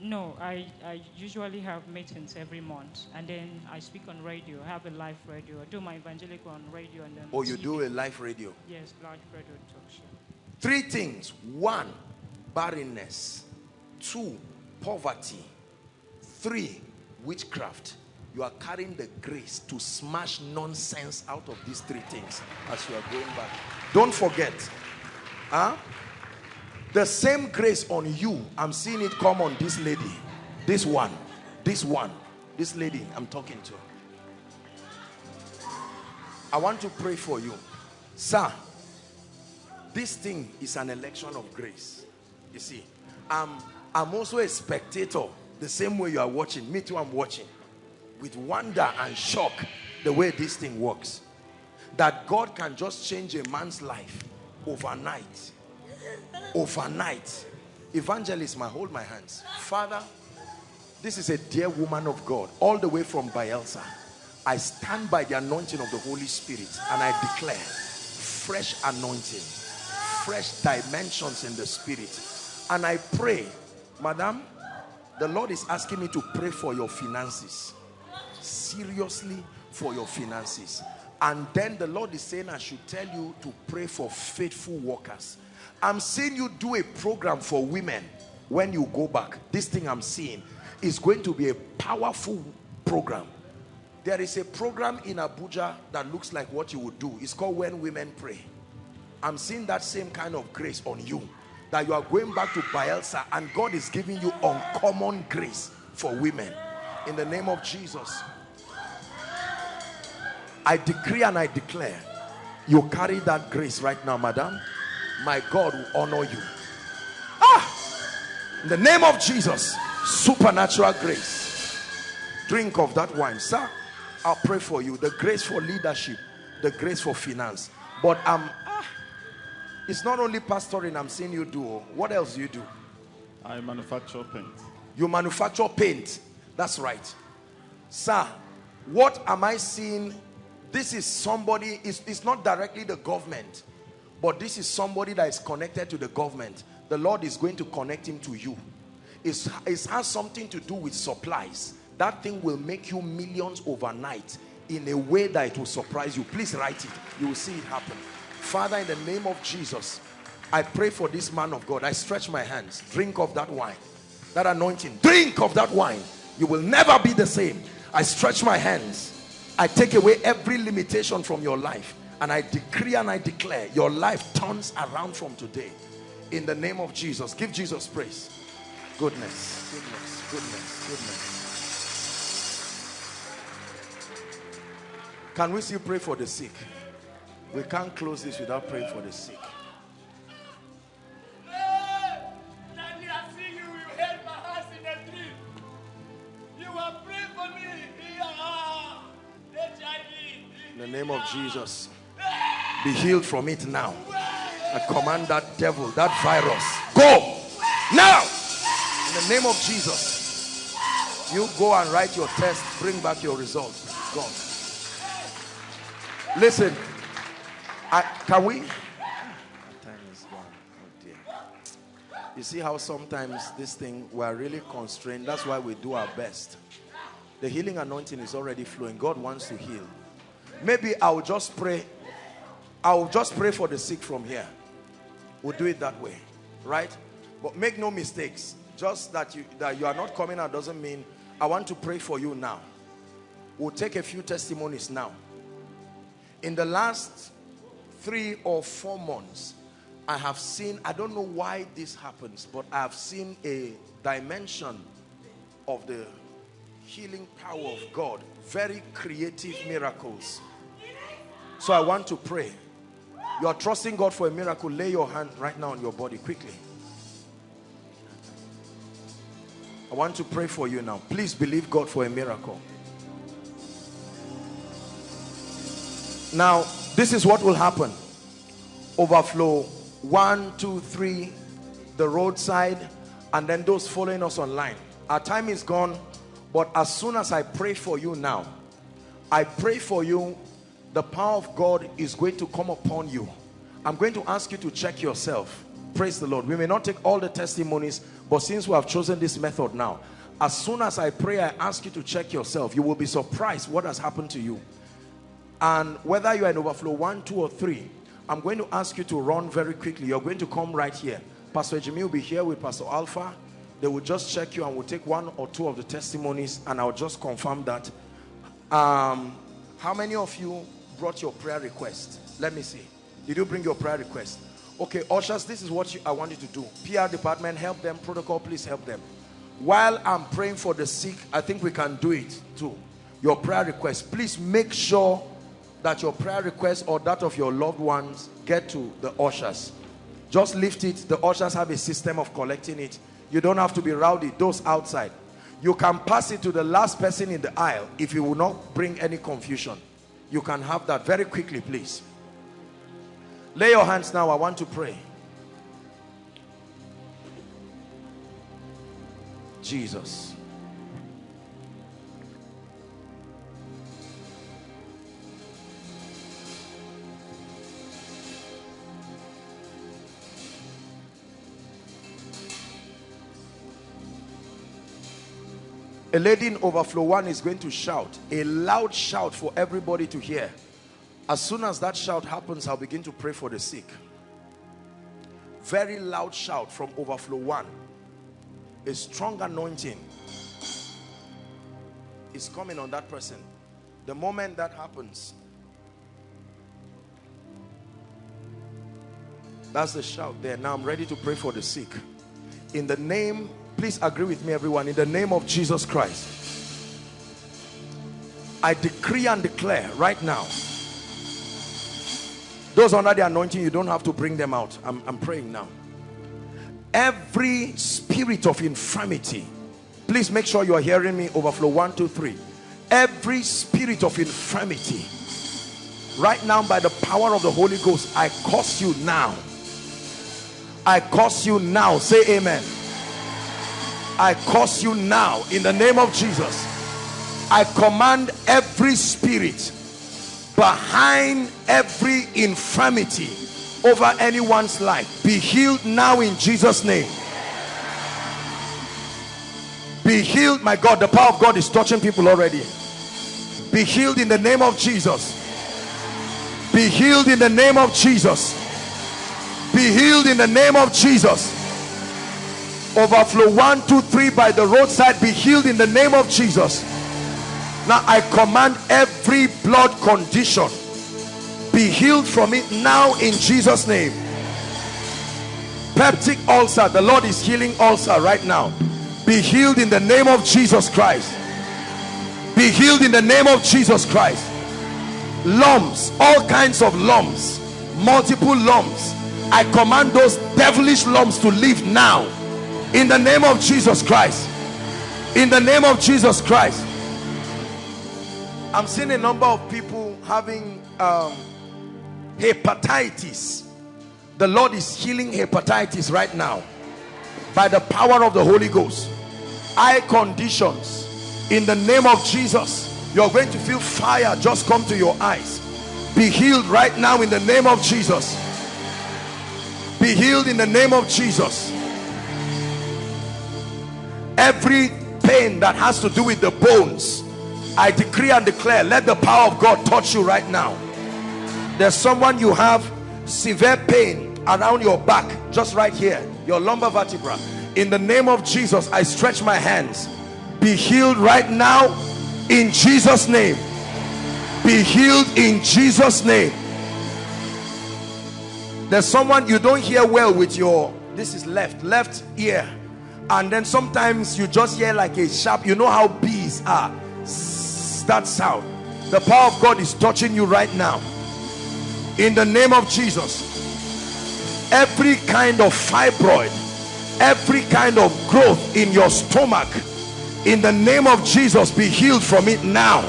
No, I, I usually have meetings every month, and then I speak on radio. I have a live radio. I do my evangelical on radio, and then. Oh, you TV. do a live radio? Yes, live radio talk show. Three things. One, barrenness. Two, poverty. Three, witchcraft. You are carrying the grace to smash nonsense out of these three things as you are going back. Don't forget. Huh? The same grace on you, I'm seeing it come on this lady. This one. This one. This lady I'm talking to. I want to pray for you. Sir, this thing is an election of grace. You see, I'm, I'm also a spectator the same way you are watching. Me too, I'm watching with wonder and shock the way this thing works. That God can just change a man's life overnight. Overnight. Evangelist, my hold my hands. Father, this is a dear woman of God, all the way from Bayelsa. I stand by the anointing of the Holy Spirit and I declare fresh anointing, fresh dimensions in the spirit. And I pray, madam, the Lord is asking me to pray for your finances. Seriously, for your finances. And then the Lord is saying, I should tell you to pray for faithful workers. I'm seeing you do a program for women when you go back. This thing I'm seeing is going to be a powerful program. There is a program in Abuja that looks like what you would do. It's called When Women Pray. I'm seeing that same kind of grace on you. That you are going back to Bayelsa and God is giving you uncommon grace for women. In the name of Jesus. I decree and I declare you carry that grace right now, madam. My God will honor you. Ah! In the name of Jesus, supernatural grace. Drink of that wine, sir. I'll pray for you. The grace for leadership, the grace for finance. But um, ah, it's not only pastoring I'm seeing you do. What else do you do? I manufacture paint. You manufacture paint. That's right. Sir, what am I seeing? This is somebody, it's, it's not directly the government, but this is somebody that is connected to the government. The Lord is going to connect him to you. It's, it has something to do with supplies. That thing will make you millions overnight in a way that it will surprise you. Please write it. You will see it happen. Father, in the name of Jesus, I pray for this man of God. I stretch my hands. Drink of that wine. That anointing. Drink of that wine. You will never be the same. I stretch my hands. I take away every limitation from your life. And I decree and I declare your life turns around from today. In the name of Jesus. Give Jesus praise. Goodness, goodness, goodness, goodness. Can we still pray for the sick? We can't close this without praying for the sick. In the name of Jesus, be healed from it now. I command that devil, that virus, go now. In the name of Jesus, you go and write your test, bring back your results. God. Listen, I, can we? Oh. You see how sometimes this thing, we're really constrained. That's why we do our best. The healing anointing is already flowing. God wants to heal. Maybe I'll just pray. I'll just pray for the sick from here. We'll do it that way. Right? But make no mistakes. Just that you, that you are not coming out doesn't mean I want to pray for you now. We'll take a few testimonies now. In the last three or four months, I have seen, I don't know why this happens, but I have seen a dimension of the healing power of God. Very creative miracles. So I want to pray. You are trusting God for a miracle. Lay your hand right now on your body quickly. I want to pray for you now. Please believe God for a miracle. Now, this is what will happen. Overflow. One, two, three. The roadside. And then those following us online. Our time is gone. But as soon as I pray for you now, I pray for you, the power of God is going to come upon you. I'm going to ask you to check yourself. Praise the Lord. We may not take all the testimonies, but since we have chosen this method now, as soon as I pray, I ask you to check yourself. You will be surprised what has happened to you. And whether you are in overflow one, two, or three, I'm going to ask you to run very quickly. You're going to come right here. Pastor Jimmy will be here with Pastor Alpha. They will just check you and we'll take one or two of the testimonies and I'll just confirm that. Um, how many of you brought your prayer request? Let me see. Did you bring your prayer request? Okay, ushers, this is what you, I want you to do. PR department, help them. Protocol, please help them. While I'm praying for the sick, I think we can do it too. Your prayer request. Please make sure that your prayer request or that of your loved ones get to the ushers. Just lift it. The ushers have a system of collecting it. You don't have to be rowdy. Those outside. You can pass it to the last person in the aisle if you will not bring any confusion. You can have that very quickly, please. Lay your hands now. I want to pray. Jesus. A lady in overflow one is going to shout, a loud shout for everybody to hear. As soon as that shout happens, I'll begin to pray for the sick. Very loud shout from overflow one. A strong anointing is coming on that person. The moment that happens, that's the shout there. Now I'm ready to pray for the sick. In the name, please agree with me everyone, in the name of Jesus Christ, I decree and declare right now, those under the anointing, you don't have to bring them out. I'm, I'm praying now. Every spirit of infirmity, please make sure you are hearing me overflow. One two three. Every spirit of infirmity right now by the power of the holy ghost i curse you now. I curse you now. Say amen i curse you now in the name of jesus. I command every spirit behind every infirmity over anyone's life be healed now in jesus name. Be healed my god. The power of god is touching people already. Be healed in the name of jesus. Be healed in the name of jesus. Be healed in the name of jesus overflow. One two three by the roadside be healed in the name of jesus. Now i command every blood condition be healed from it now in jesus name. Peptic ulcer the lord is healing ulcer right now. Be healed in the name of jesus christ. Be healed in the name of jesus christ. Lumps all kinds of lumps multiple lumps. I command those devilish lumps to leave now in the name of jesus christ. In the name of jesus christ. I'm seeing a number of people having um, hepatitis. The lord is healing hepatitis right now by the power of the holy ghost. Eye conditions. In the name of jesus you're going to feel fire just come to your eyes. Be healed right now in the name of jesus. Be healed in the name of jesus every pain that has to do with the bones i decree and declare let the power of god touch you right now. There's someone you have severe pain around your back just right here your lumbar vertebra. In the name of jesus i stretch my hands. Be healed right now in jesus name. Be healed in jesus name. There's someone you don't hear well with your this is left left ear and then sometimes you just hear like a sharp you know how bees are. That sound. The power of god is touching you right now. In the name of jesus. Every kind of fibroid every kind of growth in your stomach in the name of jesus be healed from it now.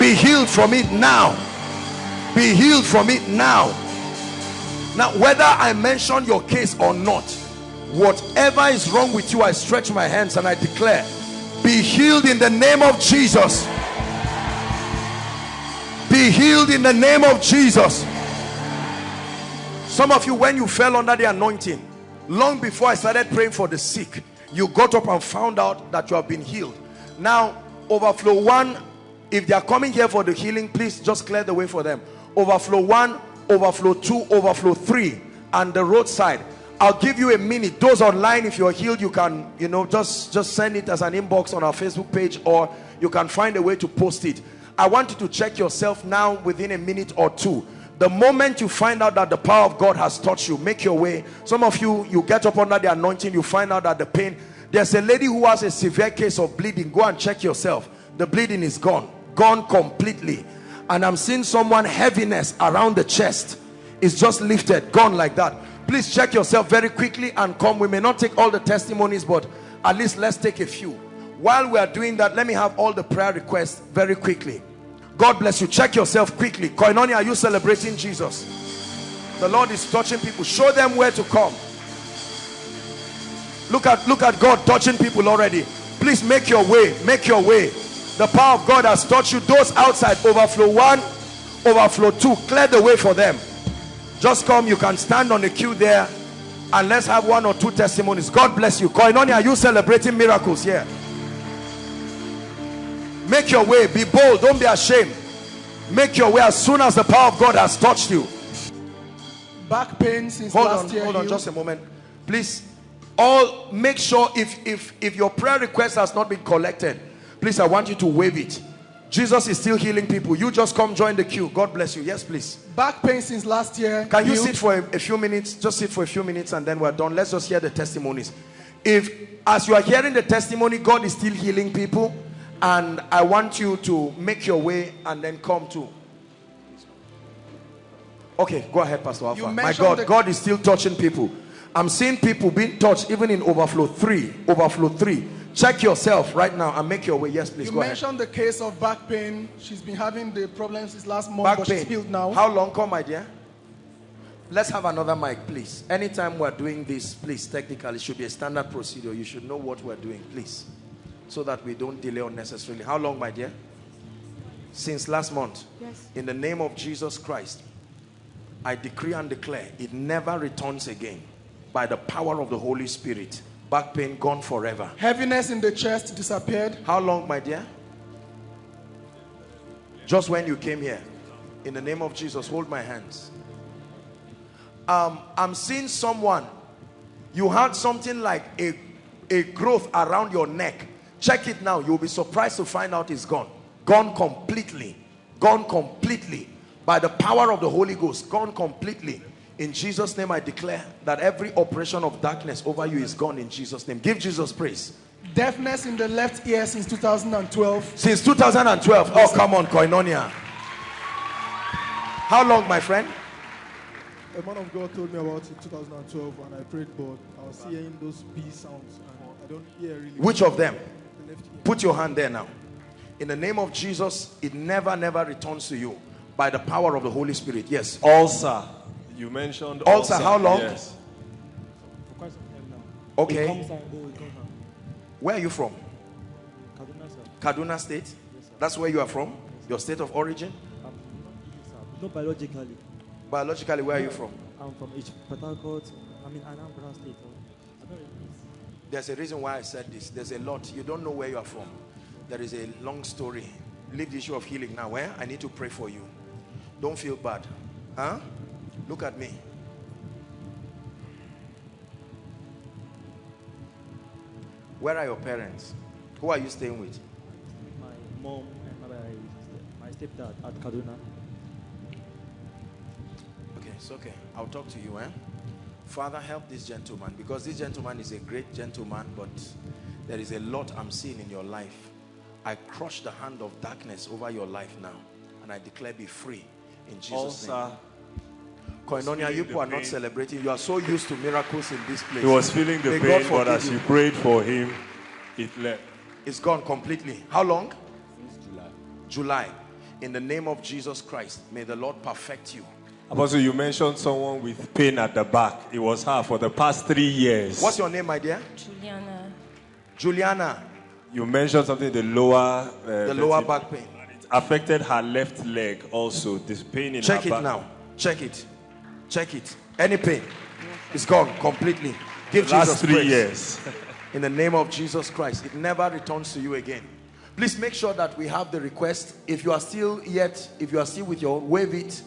Be healed from it now. Be healed from it now. Now whether i mention your case or not whatever is wrong with you i stretch my hands and i declare be healed in the name of jesus. Be healed in the name of jesus. Some of you when you fell under the anointing long before i started praying for the sick you got up and found out that you have been healed. Now overflow one if they are coming here for the healing please just clear the way for them. Overflow one overflow two overflow three and the roadside i'll give you a minute those online if you're healed you can you know just just send it as an inbox on our facebook page or you can find a way to post it i want you to check yourself now within a minute or two the moment you find out that the power of God has touched you, make your way. Some of you, you get up under the anointing, you find out that the pain. There's a lady who has a severe case of bleeding. Go and check yourself. The bleeding is gone. Gone completely. And I'm seeing someone heaviness around the chest. It's just lifted. Gone like that. Please check yourself very quickly and come. We may not take all the testimonies, but at least let's take a few. While we are doing that, let me have all the prayer requests very quickly. God bless you. Check yourself quickly. Koinonia, are you celebrating Jesus? The Lord is touching people. Show them where to come. Look at look at God touching people already. Please make your way. Make your way. The power of God has touched you. Those outside, overflow one, overflow two. Clear the way for them. Just come. You can stand on the queue there and let's have one or two testimonies. God bless you. Koinonia, are you celebrating miracles here? Make your way. Be bold. Don't be ashamed. Make your way as soon as the power of God has touched you. Back pain since Hold last on, year. hold on, just a moment. Please, all make sure if if if your prayer request has not been collected, please, I want you to wave it. Jesus is still healing people. You just come join the queue. God bless you. Yes, please. Back pain since last year. Can you sit for a, a few minutes? Just sit for a few minutes and then we're done. Let's just hear the testimonies. If, as you are hearing the testimony, God is still healing people, and I want you to make your way and then come to. Okay, go ahead, Pastor Alpha. My God, God is still touching people. I'm seeing people being touched even in overflow three. Overflow three. Check yourself right now and make your way. Yes, please You go ahead. mentioned the case of back pain. She's been having the problems since last month, Back but pain. she's healed now. How long? Come, my dear. Let's have another mic, please. Anytime we're doing this, please, technically, it should be a standard procedure. You should know what we're doing, please. So that we don't delay unnecessarily. How long, my dear? Since last month. Yes. In the name of Jesus Christ, I decree and declare it never returns again. By the power of the Holy Spirit. Back pain gone forever. Heaviness in the chest disappeared. How long, my dear? Just when you came here. In the name of Jesus, hold my hands. Um, I'm seeing someone. You had something like a, a growth around your neck. Check it now. You'll be surprised to find out it's gone. Gone completely. Gone completely. By the power of the Holy Ghost. Gone completely. In Jesus' name, I declare that every operation of darkness over you is gone in Jesus' name. Give Jesus praise. Deafness in the left ear since 2012. Since 2012. Oh, come on, Koinonia. How long, my friend? A man of God told me about it 2012 and I prayed, but I was hearing those B sounds and I don't hear really. Which of them? The left ear. Put your hand there now. In the name of Jesus, it never, never returns to you by the power of the Holy Spirit. Yes. Ulcer. You mentioned Ulcer, how long? Yes. For quite some time now. Okay. Oh, it comes and go, it comes and Where are you from? Kaduna, sir. Kaduna State? Yes, sir. That's where you are from? Your state of origin? I'm not, yes, sir. not biologically. Biologically, where are you from? I'm from H. Port Harcourt. I mean, Anambra State. Oh. I don't really There's a reason why I said this. There's a lot. You don't know where you are from. There is a long story. Leave the issue of healing now. Where? I need to pray for you. Don't feel bad. Huh? Look at me. Where are your parents? Who are you staying with? My mom and my, my stepdad at Kaduna. Okay, it's okay. I'll talk to you, eh? Father, help this gentleman because this gentleman is a great gentleman, but there is a lot I'm seeing in your life. I crush the hand of darkness over your life now, and I declare be free in Jesus' name. Koinonia, you people are not celebrating. You are so used to miracles in this place. He was feeling the May pain, but as you. you prayed for him, it left. It's gone completely. How long? Since July. July. In the name of Jesus Christ, may the Lord perfect you. Apostle, you mentioned someone with pain at the back. It was her for the past three years. What's your name, my dear? Juliana. Juliana. You mentioned something the lower uh, The lower back pain. It affected her left leg also. This pain in Check her back. Check it now. Check it. Check it. Any pain. It's gone completely. Give Last Jesus three praise. years. In the name of Jesus Christ. It never returns to you again. Please make sure that we have the request. If you are still yet, if you are still with your wave it,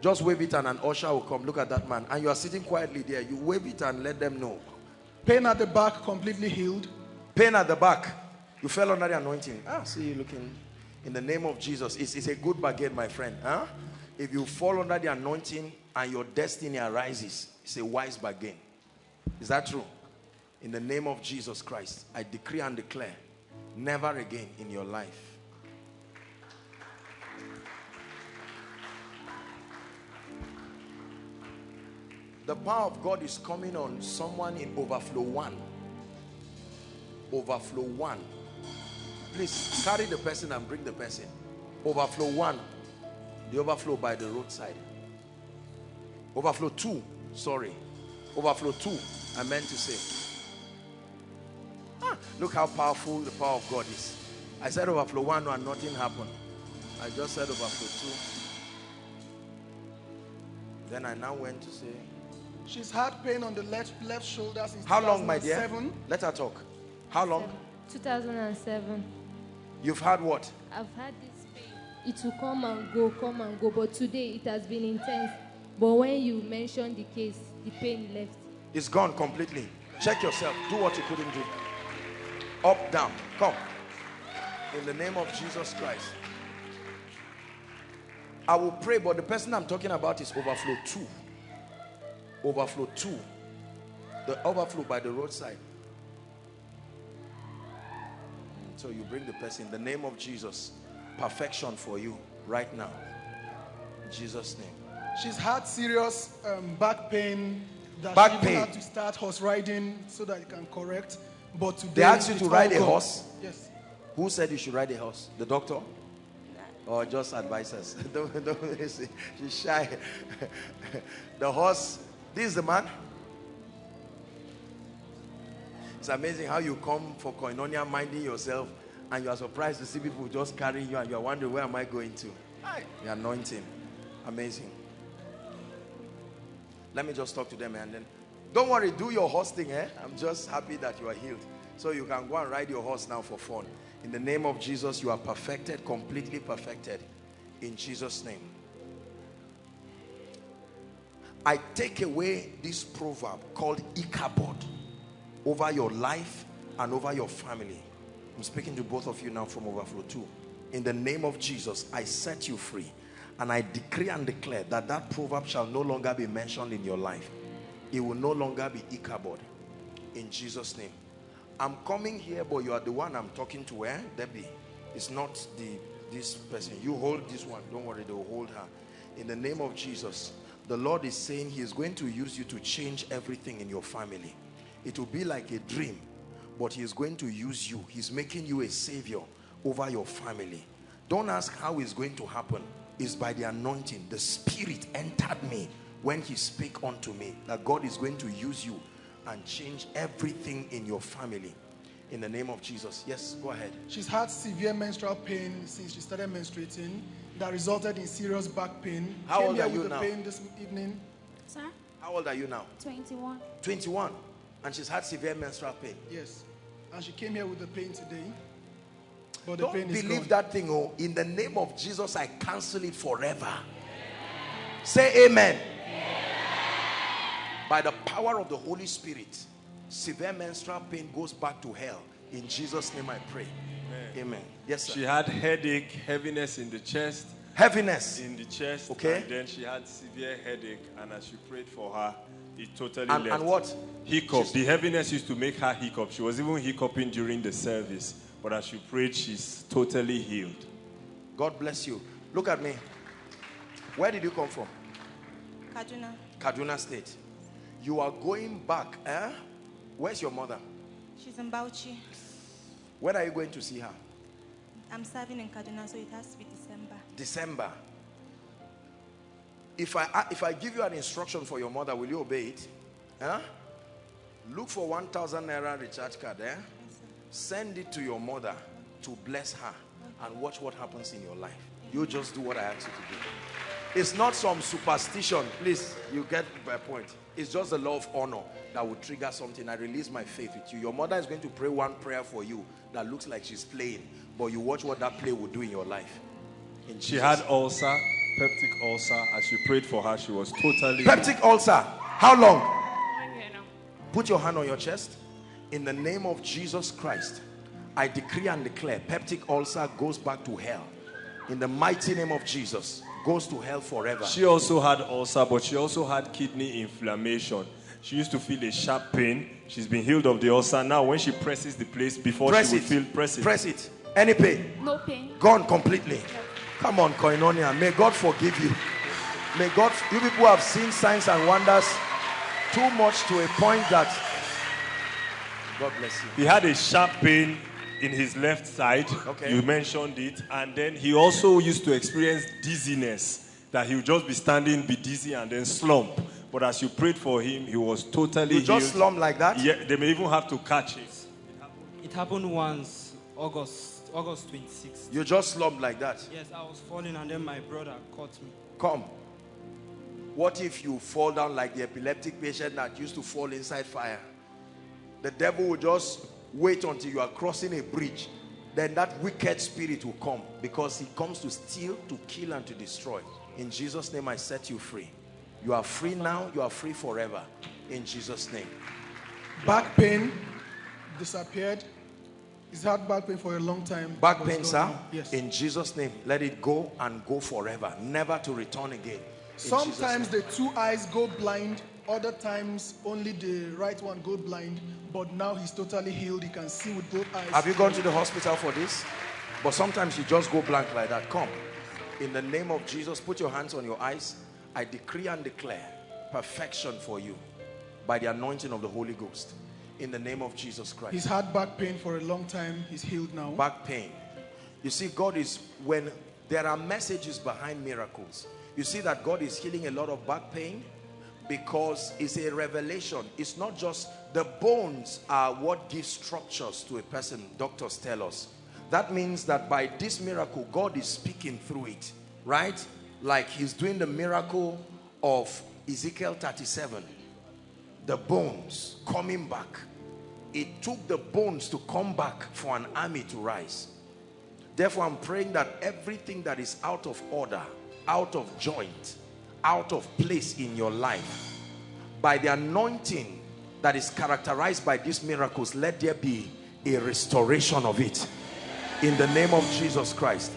just wave it and an usher will come. Look at that man. And you are sitting quietly there. You wave it and let them know. Pain at the back completely healed. Pain at the back. You fell under the anointing. Ah, see you looking. In the name of Jesus. It's, it's a good bargain, my friend. Huh? If you fall under the anointing and your destiny arises, it's a wise bargain. Is that true? In the name of Jesus Christ, I decree and declare, never again in your life. The power of God is coming on someone in overflow one. Overflow one. Please carry the person and bring the person. Overflow one. The overflow by the roadside. Overflow two. Sorry. Overflow two. I meant to say. Ah, look how powerful the power of God is. I said overflow one and nothing happened. I just said overflow two. Then I now went to say, She's had pain on the left left shoulder since How long, my dear? 2007. Let her talk. How long? 2007. You've had what? I've had this pain. It will come and go, come and go. But today it has been intense. But when you mentioned the case, the pain left. It's gone completely. Check yourself. Do what you couldn't do. Up, down. Come. In the name of Jesus Christ. I will pray, but the person I'm talking about is overflow 2. Overflow 2. The overflow by the roadside. So you bring the person in the name of Jesus. Perfection for you right now. In Jesus' name. She's had serious um, back pain that Back she even pain. had to start horse riding so that it can correct. But today They asked you to all ride a gone. horse? Yes. Who said you should ride a horse? The doctor? Or just advisors? don't, don't, she's shy. the horse, this is the man. It's amazing how you come for koinonia minding yourself and you are surprised to see people just carrying you and you are wondering where am I going to? The anointing. Amazing. Let me just talk to them and then don't worry, do your horse thing, eh? I'm just happy that you are healed. So you can go and ride your horse now for fun. In the name of Jesus, you are perfected, completely perfected. In Jesus' name. I take away this proverb called Ichabod over your life and over your family. I'm speaking to both of you now from Overflow 2. In the name of Jesus, I set you free. And I decree and declare that that proverb shall no longer be mentioned in your life. It will no longer be Ichabod. In Jesus' name. I'm coming here, but you are the one I'm talking to, eh? Debbie. It's not the this person. You hold this one. Don't worry, they will hold her. In the name of Jesus, the Lord is saying He is going to use you to change everything in your family. It will be like a dream, but He is going to use you. He's making you a savior over your family. Don't ask how it's going to happen. It's by the anointing. The Spirit entered me when He spake unto me that God is going to use you and change everything in your family. In the name of Jesus. Yes, go ahead. She's had severe menstrual pain since she started menstruating that resulted in serious back pain. How Came old are you with now? the pain this evening. Sir, How old are you now? 21. 21. And she's had severe menstrual pain. Yes. And she came here with the pain today. But Don't pain is believe gone. that thing. Oh, in the name of Jesus, I cancel it forever. Say amen. By the power of the Holy Spirit, severe menstrual pain goes back to hell. In Jesus' name I pray. Amen. Yes, sir. She had headache, heaviness in the chest. Heaviness. In the chest. Okay. And then she had severe headache. And as you prayed for her, it totally And- left. and what? Hiccup. The heaviness used to make her hiccup. She was even hiccuping during the service. But as you prayed, she's totally healed. God bless you. Look at me. Where did you come from? Kaduna. Kaduna State. You are going back. Eh? Where's your mother? She's in Bauchi. When are you going to see her? I'm serving in Kaduna, so it has to be December. December. If I if I give you an instruction for your mother, will you obey it? Huh? Look for 1,000 naira recharge card. Eh? Send it to your mother to bless her and watch what happens in your life. You just do what I ask you to do. It's not some superstition. Please, you get my point. It's just the law of honor that will trigger something. I release my faith with you. Your mother is going to pray one prayer for you that looks like she's playing, but you watch what that play will do in your life. In She had ulcer, peptic ulcer. As you prayed for her, she was totally Peptic ulcer. How long? Put your hand on your chest. In the name of Jesus Christ, I decree and declare peptic ulcer goes back to hell. In the mighty name of Jesus, goes to hell forever. She also had ulcer, but she also had kidney inflammation. She used to feel a sharp pain. She's been healed of the ulcer. Now, when she presses the place before Press she would it. feel press it. Press it. Any pain? No pain. Gone completely. Come on, Koinonia. May God forgive you. May God, you people have seen signs and wonders too much to a point that God bless you. He had a sharp pain in his left side. Okay. You mentioned it. And then he also used to experience dizziness, that he would just be standing, be dizzy, and then slump. But as you prayed for him, he was totally You just slump like that? Yeah, they may even have to catch him. It happened once, August, August 26th. You just slump like that. Yes, I was falling and then my brother caught me. Come. What if you fall down like the epileptic patient that used to fall inside fire? The devil will just wait until you are crossing a bridge. then that wicked spirit will come because he comes to steal, to kill, and to destroy. In Jesus' name, I set you free. You are free now, you are free forever. In Jesus' name. Back pain disappeared. He's had back pain for a long time. Back pain, sir. Yes. In Jesus' name, let it go and go forever, never to return again. In Sometimes the two eyes go blind, other times only the right one go blind, but now he's totally healed. He can see with both eyes. Have you gone to the hospital for this? But sometimes you just go blank like that. Come. In the name of Jesus, put your hands on your eyes. I decree and declare perfection for you by the anointing of the Holy Ghost. In the name of Jesus Christ. He's had back pain for a long time. He's healed now. back pain. You see, God is, when there are messages behind miracles, you see that God is healing a lot of back pain because it's a revelation. It's not just the bones are what gives structures to a person, doctors tell us. That means that by this miracle, God is speaking through it, right? Like he's doing the miracle of Ezekiel 37 the bones coming back. It took the bones to come back for an army to rise. Therefore, I'm praying that everything that is out of order, out of joint, out of place in your life, by the anointing that is characterized by these miracles, let there be a restoration of it. In the name of Jesus Christ.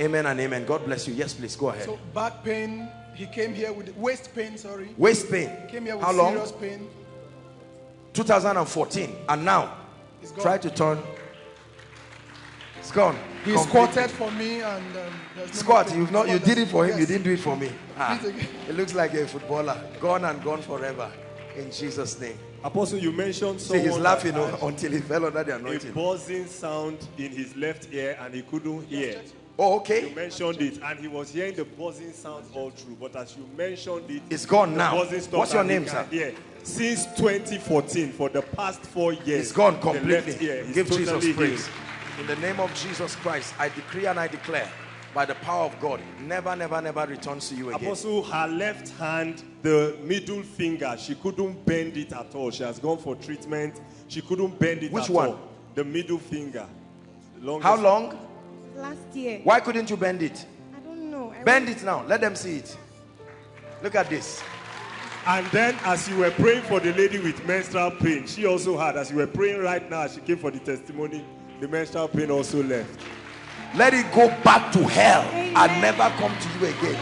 Amen and amen. God bless you. Yes, please go ahead. So back pain, he came here with waist pain, sorry. Waist pain. He came here with How long? serious pain. 2014 and now try to turn it's gone He Completely. squatted for me and um, no squat you've not you did it for him you didn't do it for me Ah, it looks like a footballer gone and gone forever in jesus name Apostle, you mentioned see he's laughing that oh, had until he fell under the anointing. a buzzing sound in his left ear and he couldn't hear. oh okay You mentioned it and he was hearing the buzzing sound all through. But as you mentioned it, It's gone now. What's your name, sir? hear. Since 2014, for the past four years, it's gone the left completely ear give totally jesus healed. Praise in the name of jesus christ i decree and i declare by the power of god never never never returns to you again Apostle, her left hand, the middle finger, she couldn't bend it at all. She has gone for treatment. She couldn't bend it Which at one? all. The middle finger. Longest- how long Last year. why couldn't you bend it I don't know. I bend it now let them see it look at this And then, as you were praying for the lady with menstrual pain, she also had. As you were praying right now, she came for the testimony, the menstrual pain also left. let it go back to hell and never come to you again.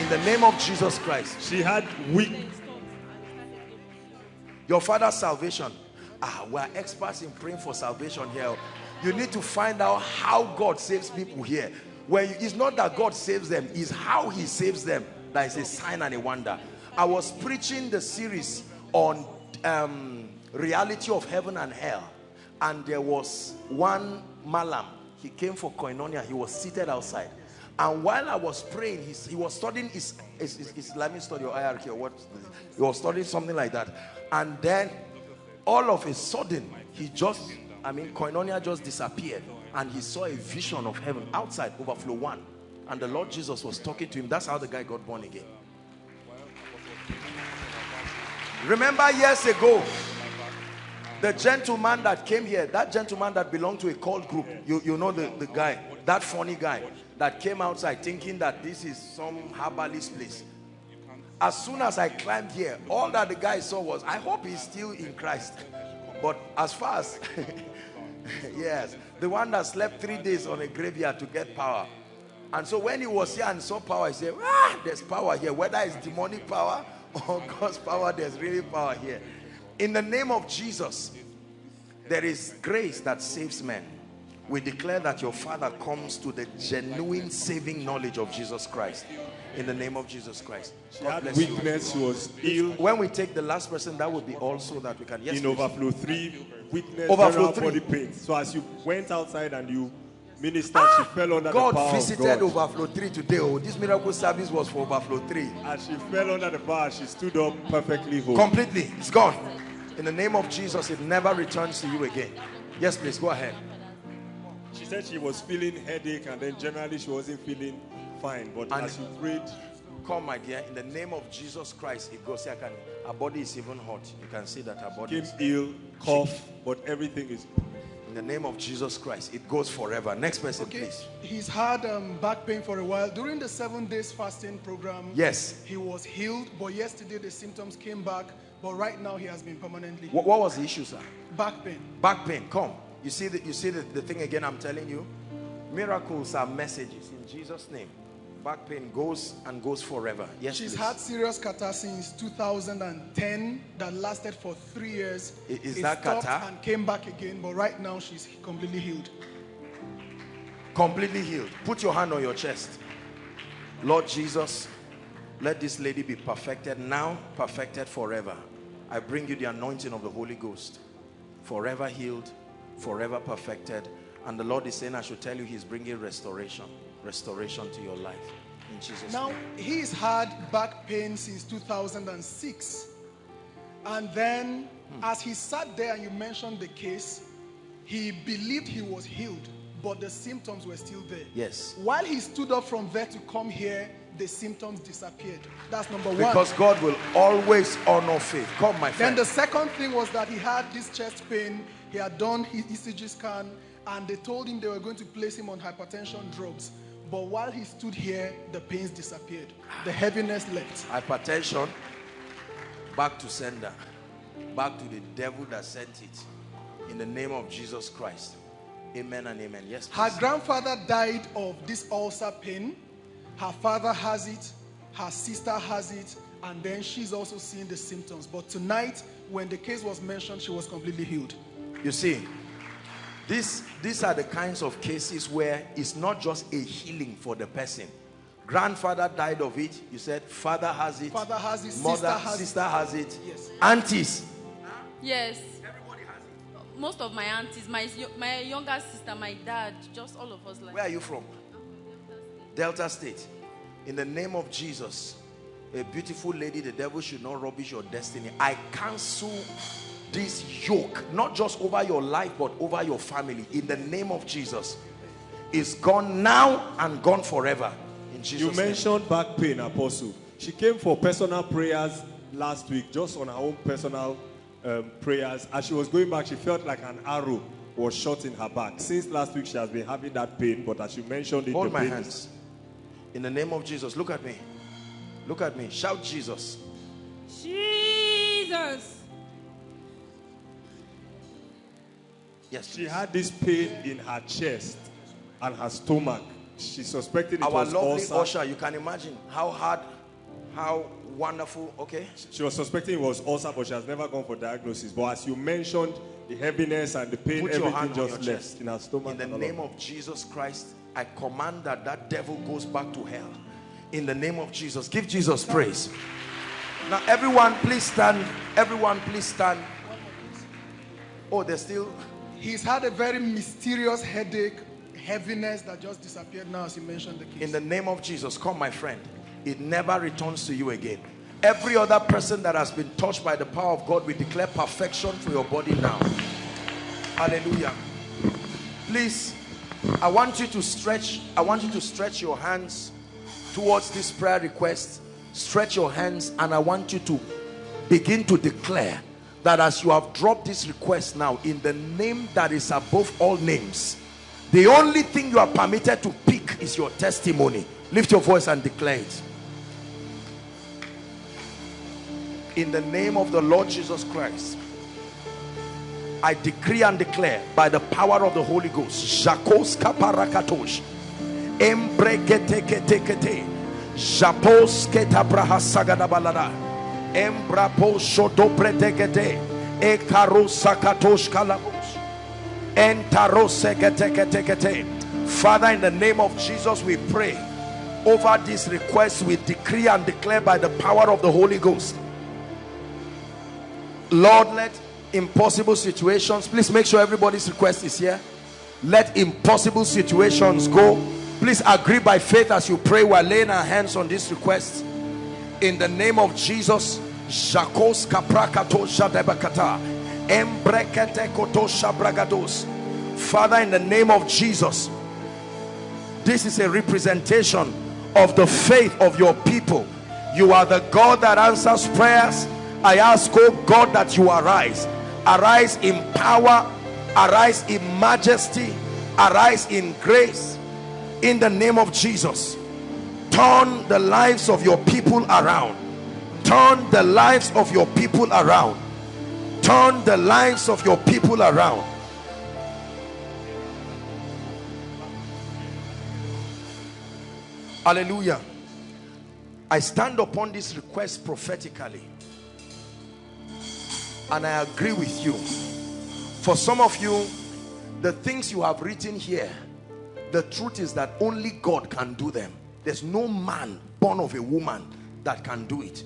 In the name of jesus christ. She had weak. your father's salvation. Ah we are experts in praying for salvation here. You need to find out how god saves people here. When you, it's not that god saves them it's how he saves them that is a sign and a wonder. I was preaching the series on um, reality of heaven and hell and there was one malam he came for koinonia he was seated outside and while I was praying, he, he was studying his, his, his Islamic study or hierarchy or what, he was studying something like that. And then all of a sudden, he just, I mean, Koinonia just disappeared. And he saw a vision of heaven outside, overflow one. And the Lord Jesus was talking to him. That's how the guy got born again. Remember years ago, the gentleman that came here, that gentleman that belonged to a cult group, you, you know the, the guy, that funny guy that came outside thinking that this is some herbalist place. As soon as I climbed here, all that the guy saw was, I hope he's still in Christ. But as far as, yes, the one that slept three days on a graveyard to get power. And so when he was here and saw power, he said, ah, there's power here. Whether it's demonic power or God's power, there's really power here. In the name of Jesus, there is grace that saves men. We declare that your father comes to the genuine saving knowledge of Jesus Christ. In the name of Jesus Christ. God bless you. was ill. When we take the last person, that would be also that we can. Yes, in please. overflow three, weakness, Overflow three. body pain. So as you went outside and you ministered, she ah! fell under the God power visited of God. overflow 3 today. Oh, this miracle service was for overflow 3. As she fell under the power, she stood up perfectly whole. Completely. It's gone. In the name of Jesus, it never returns to you again. Yes, please go ahead. She said she was feeling headache and then generally she wasn't feeling fine. But And- as you prayed, Come, my dear, in the name of Jesus Christ, it goes. I can. Her body is even hot. You can see that her body came is. ill, cough, but everything is In the name of Jesus Christ, it goes forever. Next person, Okay, please. he's had um, back pain for a while. During the seven days fasting program, Yes. he was healed, but yesterday the symptoms came back. But right now he has been permanently What, what was the issue, sir? back pain. Back pain. Come. You see the, you see the, the thing again I'm telling you? Miracles are messages in Jesus' name. Back pain goes and goes forever. Yes, She's please. had serious catarrh since 2010 that lasted for three years. I- is It that stopped catarrh? And came back again, but right now she's completely healed. completely healed. Put your hand on your chest. Lord Jesus, let this lady be perfected now, perfected forever. I bring you the anointing of the Holy Ghost. Forever healed, forever perfected. And the Lord is saying, I should tell you, He's bringing restoration, restoration to your life. In Jesus' Now, name. he's had back pain since 2006. And then, Hmm. as he sat there and you mentioned the case, he believed he was healed, but the symptoms were still there. Yes. While he stood up from there to come here, the symptoms disappeared. That's number one. Because God will always honor faith. Come, my friend. Then the second thing was that he had this chest pain. He had done his ECG scan, and they told him they were going to place him on hypertension drugs. But while he stood here, the pains disappeared. The heaviness left. Hypertension, back to sender. Back to the devil that sent it. In the name of Jesus Christ. Amen and amen. Yes, Her grandfather died of this ulcer pain. Her father has it. Her sister has it. And then she's also seeing the symptoms. But tonight, when the case was mentioned, she was completely healed. You see, this, these are the kinds of cases where it's not just a healing for the person. Grandfather died of it. You said father has it. Father has it, Mother, sister has it. sister has it. Yes. Aunties. Yes. Everybody has it. Most of my aunties, my my younger sister, my dad, just all of us like. Where are you from? Delta State. In the name of Jesus, a beautiful lady, the devil should not rubbish your destiny. I cancel this yoke, not just over your life, but over your family. In the name of Jesus, is gone now and gone forever. In Jesus' You name. mentioned back pain, Apostle. She came for personal prayers last week, just on her own personal um, prayers. As she was going back, she felt like an arrow was shot in her back. Since last week, she has been having that pain, but as you mentioned it, Hold the my pain hands. Is- In the name of Jesus, look at me. Look at me. Shout Jesus. Jesus. Yes. She had this pain in her chest and her stomach. She suspected it Our was lovely ulcer. usher, you can imagine how hard, how wonderful. Okay. She was suspecting it was ulcer, but she has never gone for diagnosis. But as you mentioned, the heaviness and the pain, Put your everything hand on just your left chest. in her stomach. In the name of of Jesus Christ, I command that that devil goes back to hell. In the name of Jesus, give Jesus praise. Now, everyone, please stand. Everyone, please stand. Oh, there's still. He's had a very mysterious headache, heaviness that just disappeared now as you mentioned the case. In the name of Jesus, come, my friend. It never returns to you again. Every other person that has been touched by the power of God, we declare perfection for your body now. Hallelujah. Please, I want you to stretch. I want you to stretch your hands towards this prayer request. Stretch your hands, and I want you to begin to declare that as you have dropped this request now, in the name that is above all names, the only thing you are permitted to pick is your testimony. Lift your voice and declare it. In the name of the Lord Jesus Christ, I decree and declare by the power of the Holy Ghost, Jakos kaparakatosh, embreketeketekete, Japos ketabrahasagadabalada, embrapo ekarosakatosh kalabos. Father, in the name of Jesus, we pray over this request. We decree and declare by the power of the Holy Ghost. Lord, let impossible situations, please make sure everybody's request is here. Let impossible situations go. Please agree by faith as you pray. We're laying our hands on this request. In the name of Jesus, Jakos kaprakato shadebakata, embrekete koto shabragados. Father, in the name of Jesus, this is a representation of the faith of your people. You are the God that answers prayers. I ask, oh God, that you arise. Arise in power arise in majesty arise in grace. In the name of Jesus turn the lives of your people around. Turn the lives of your people around. Turn the lives of your people around. Hallelujah. I stand upon this request prophetically and I agree with you. For some of you the things you have written here the truth is that only God can do them. There's no man born of a woman that can do it.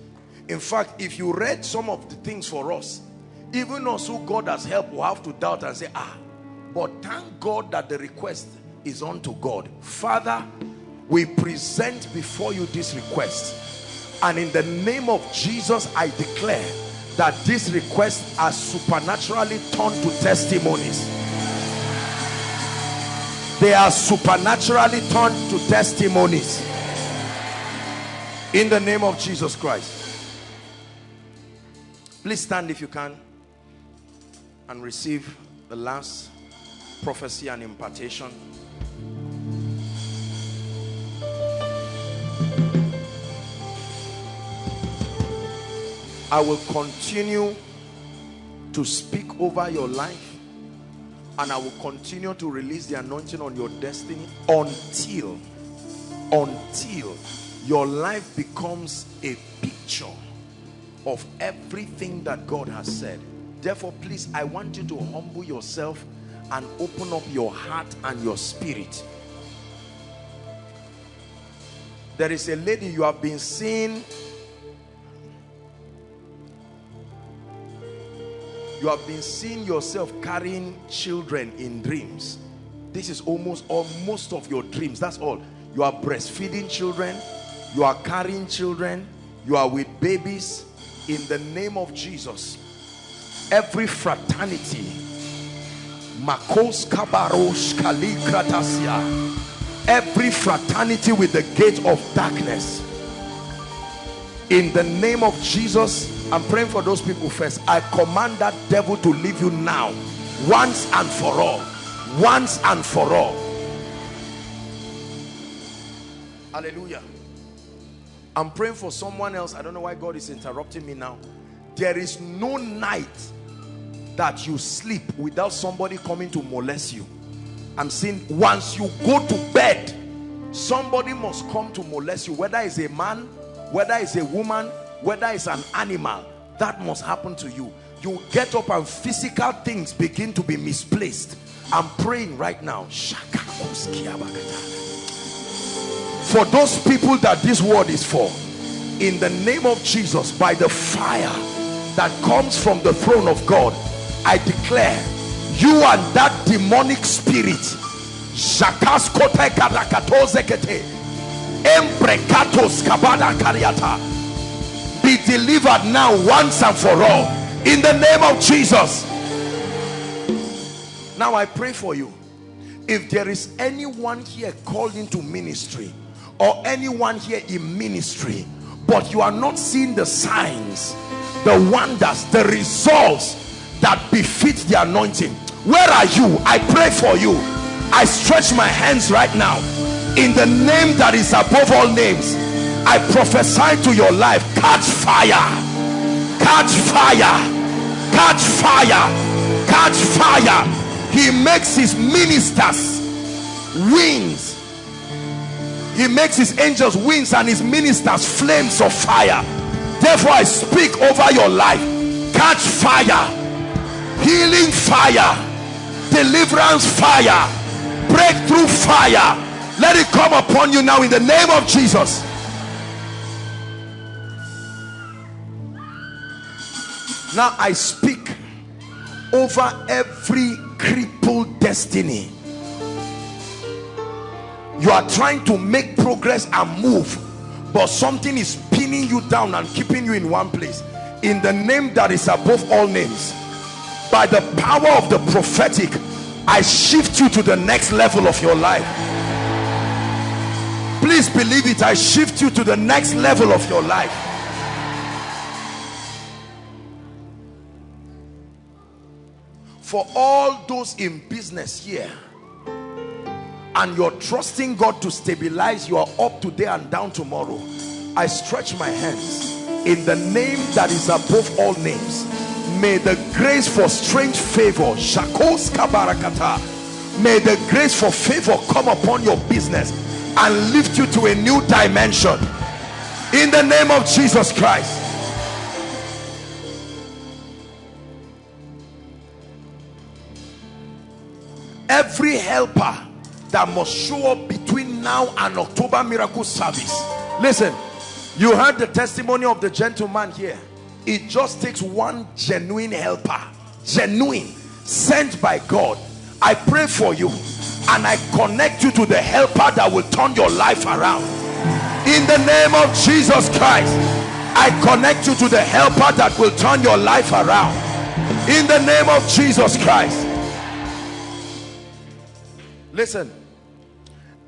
In fact if you read some of the things for us even us who God has helped will have to doubt and say ah but thank God that the request is unto God. Father we present before you this request. And in the name of Jesus I declare that these requests are supernaturally turned to testimonies. They are supernaturally turned to testimonies. In the name of Jesus Christ. Please stand if you can and receive the last prophecy and impartation I will continue to speak over your life and I will continue to release the anointing on your destiny until until your life becomes a picture of everything that God has said. Therefore please I want you to humble yourself and open up your heart and your spirit. There is a lady you have been seeing you have been seeing yourself carrying children in dreams. This is almost or most of your dreams. That's all. You are breastfeeding children. You are carrying children. You are with babies. In the name of Jesus every fraternity makos kabarosh kalikratasia every fraternity with the gate of darkness in the name of Jesus I'm praying for those people first. I command that devil to leave you now once and for all once and for all. Hallelujah. I'm praying for someone else. I don't know why God is interrupting me now. There is no night that you sleep without somebody coming to molest you. I'm saying once you go to bed somebody must come to molest you whether it's a man whether it's a woman whether it's an animal that must happen to you. You get up and physical things begin to be misplaced. I'm praying right now. For those people that this word is for in the name of Jesus by the fire that comes from the throne of God I declare you and that demonic spirit be delivered now once and for all. In the name of Jesus. Now I pray for you. If there is anyone here called into ministry or anyone here in ministry but you are not seeing the signs the wonders the results that befit the anointing where are you? I pray for you. I stretch my hands right now. In the name that is above all names i prophesy to your life catch fire. Catch fire. Catch fire. Catch fire. He makes his ministers wings. He makes his angels wings and his ministers flames of fire. Therefore i speak over your life. Catch fire. Healing fire. Deliverance fire. Breakthrough fire. Let it come upon you now in the name of jesus now i speak over every crippled destiny. You are trying to make progress and move but something is pinning you down and keeping you in one place. In the name that is above all names by the power of the prophetic I shift you to the next level of your life. Please believe it. I shift you to the next level of your life For all those in business here, and you're trusting God to stabilize you are up today and down tomorrow I stretch my hands in the name that is above all names. May the grace for strange favor shakos kabarakata. May the grace for favor come upon your business and lift you to a new dimension. In the name of Jesus Christ every helper that must show up between now and October miracle service. Listen you heard the testimony of the gentleman here. It just takes one genuine helper genuine sent by God. I pray for you and I connect you to the helper that will turn your life around. In the name of Jesus Christ I connect you to the helper that will turn your life around. In the name of Jesus Christ listen.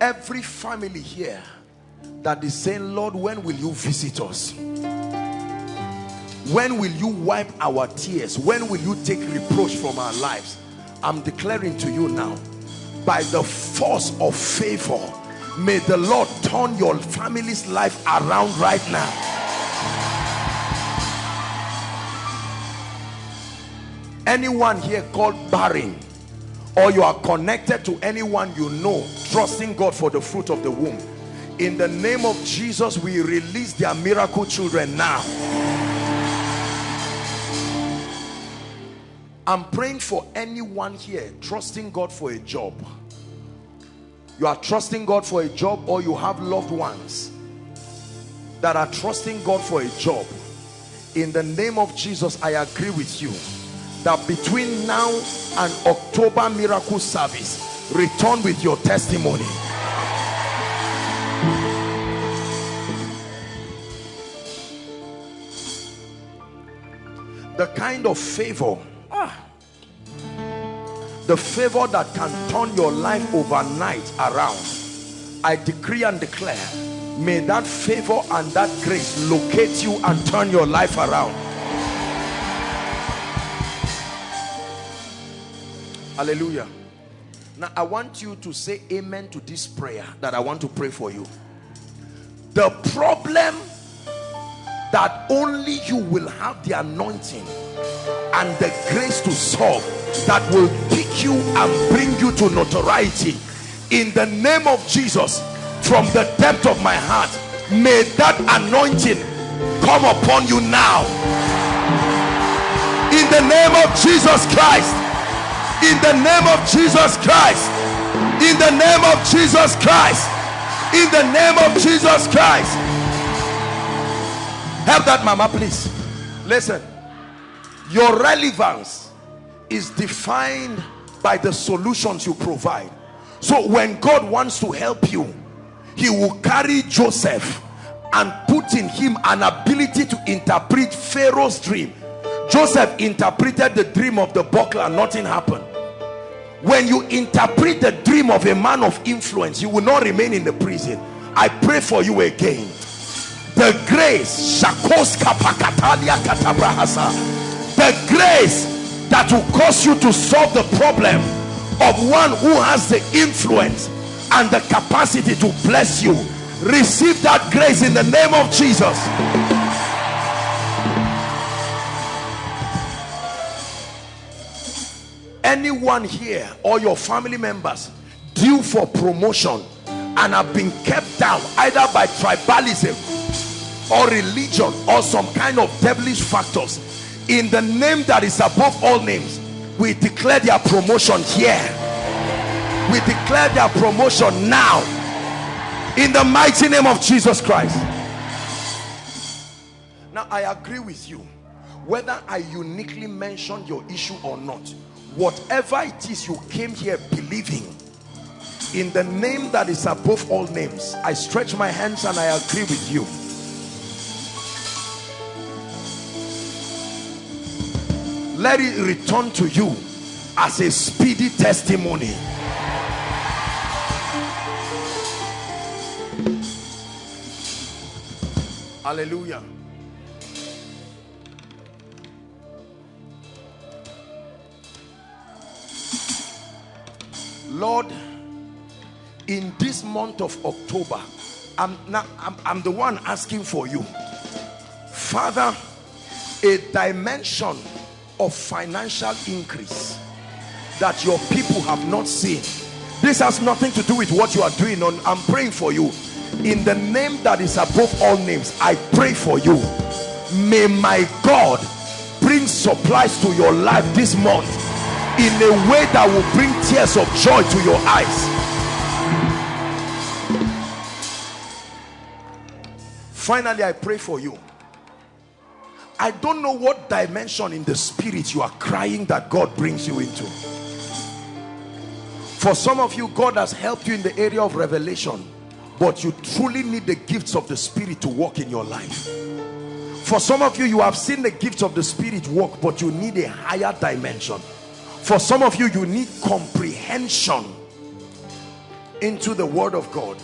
Every family here that is saying lord when will you visit us? When will you wipe our tears? When will you take reproach from our lives? I'm declaring to you now by the force of favor may the lord turn your family's life around right now. Anyone here called barren or you are connected to anyone you know trusting God for the fruit of the womb. In the name of Jesus we release their miracle children now. I'm praying for anyone here trusting God for a job. You are trusting God for a job or you have loved ones that are trusting God for a job. In the name of Jesus I agree with you that between now and October miracle service return with your testimony. The kind of favor ah, the favor that can turn your life overnight around I decree and declare may that favor and that grace locate you and turn your life around hallelujah. Now i want you to say amen to this prayer that i want to pray for you. The problem that only you will have the anointing and the grace to solve that will pick you and bring you to notoriety in the name of jesus from the depth of my heart may that anointing come upon you now. In the name of jesus christ in the name of Jesus Christ. In the name of Jesus Christ. In the name of Jesus Christ. Help that mama please. Listen. Your relevance is defined by the solutions you provide. So when God wants to help you he will carry Joseph and put in him an ability to interpret Pharaoh's dream Joseph interpreted the dream of the buckler nothing happened. When you interpret the dream of a man of influence you will not remain in the prison. I pray for you again. The grace the grace that will cause you to solve the problem of one who has the influence and the capacity to bless you. Receive that grace in the name of jesus anyone here or your family members due for promotion and have been kept down either by tribalism or religion or some kind of devilish factors in the name that is above all names we declare their promotion here. We declare their promotion now. In the mighty name of Jesus Christ. Now I agree with you whether I uniquely mention your issue or not whatever it is you came here believing in the name that is above all names I stretch my hands and I agree with you. Let it return to you as a speedy testimony. Hallelujah Lord, in this month of October, I'm, not, I'm, I'm the one asking for you. Father, a dimension of financial increase that your people have not seen. This has nothing to do with what you are doing. On, I'm praying for you. In the name that is above all names, I pray for you. May my God bring supplies to your life this month in a way that will bring tears of joy to your eyes. Finally, I pray for you. I don't know what dimension in the spirit you are crying that God brings you into. For some of you, God has helped you in the area of revelation, but you truly need the gifts of the spirit to work in your life. For some of you, you have seen the gifts of the spirit work, but you need a higher dimension. For some of you, you need comprehension into the word of God.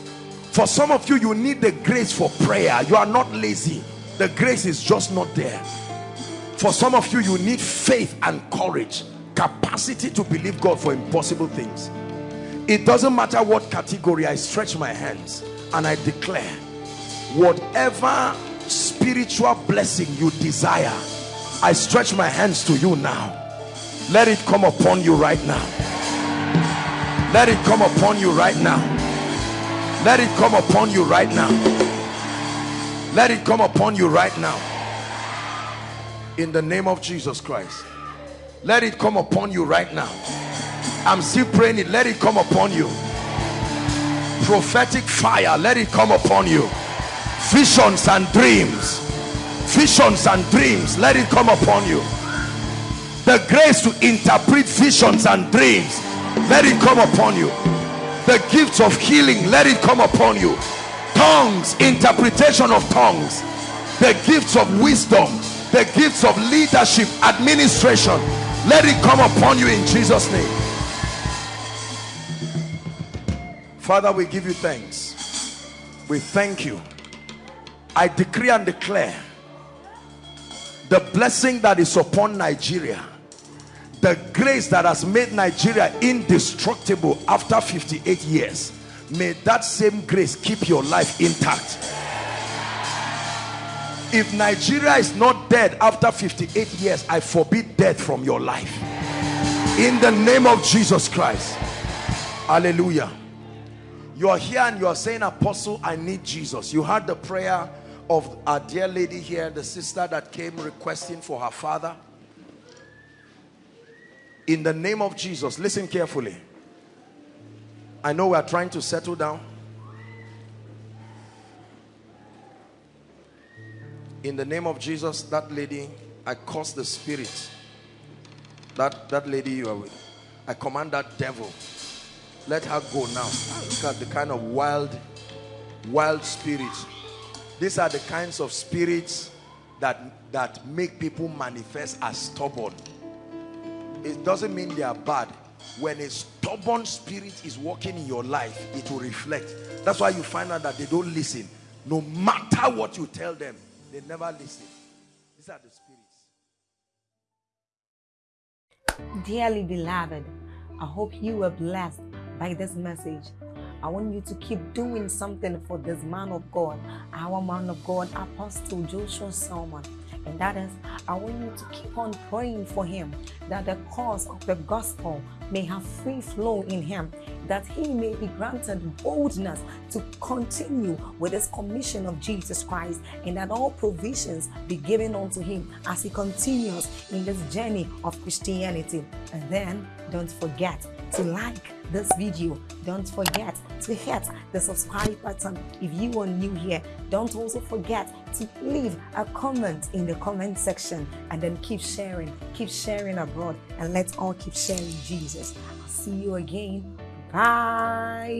For some of you, you need the grace for prayer. You are not lazy. The grace is just not there. For some of you, you need faith and courage, capacity to believe God for impossible things. It doesn't matter what category, I stretch my hands and I declare whatever spiritual blessing you desire, I stretch my hands to you now. Let it come upon you right now. Let it come upon you right now. Let it come upon you right now. Let it come upon you right now. In the name of Jesus Christ. Let it come upon you right now. I'm still praying it. Let it come upon you. Prophetic fire. Let it come upon you. Visions and dreams. Visions and dreams. Let it come upon you. The grace to interpret visions and dreams. Let it come upon you. The gifts of healing let it come upon you. Tongues interpretation of tongues. The gifts of wisdom. The gifts of leadership administration. Let it come upon you in jesus name. Father we give you thanks. We thank you. I decree and declare the blessing that is upon nigeria the grace that has made Nigeria indestructible after 58 years may that same grace keep your life intact. If Nigeria is not dead after 58 years I forbid death from your life. In the name of Jesus Christ. Hallelujah. You are here and you are saying apostle I need Jesus. You heard the prayer of our dear lady here the sister that came requesting for her father in the name of Jesus listen carefully. I know we are trying to settle down. In the name of Jesus that lady I curse the spirit. That that lady you are with I command that devil let her go now. Look at the kind of wild wild spirits. These are the kinds of spirits that that make people manifest as stubborn it doesn't mean they are bad. When a stubborn spirit is working in your life it will reflect. That's why you find out that they don't listen. No matter what you tell them they never listen. These are the spirits. Dearly beloved i hope you were blessed by this message. I want you to keep doing something for this man of God, our man of God, Apostle Joshua Selman. And that is, I want you to keep on praying for him that the cause of the gospel may have free flow in him, that he may be granted boldness to continue with his commission of Jesus Christ, and that all provisions be given unto him as he continues in this journey of Christianity. And then don't forget to like this video. Don't forget to hit the subscribe button if you are new here. Don't also forget to leave a comment in the comment section and then keep sharing keep sharing abroad and let's all keep sharing jesus. I'll see you again. Bye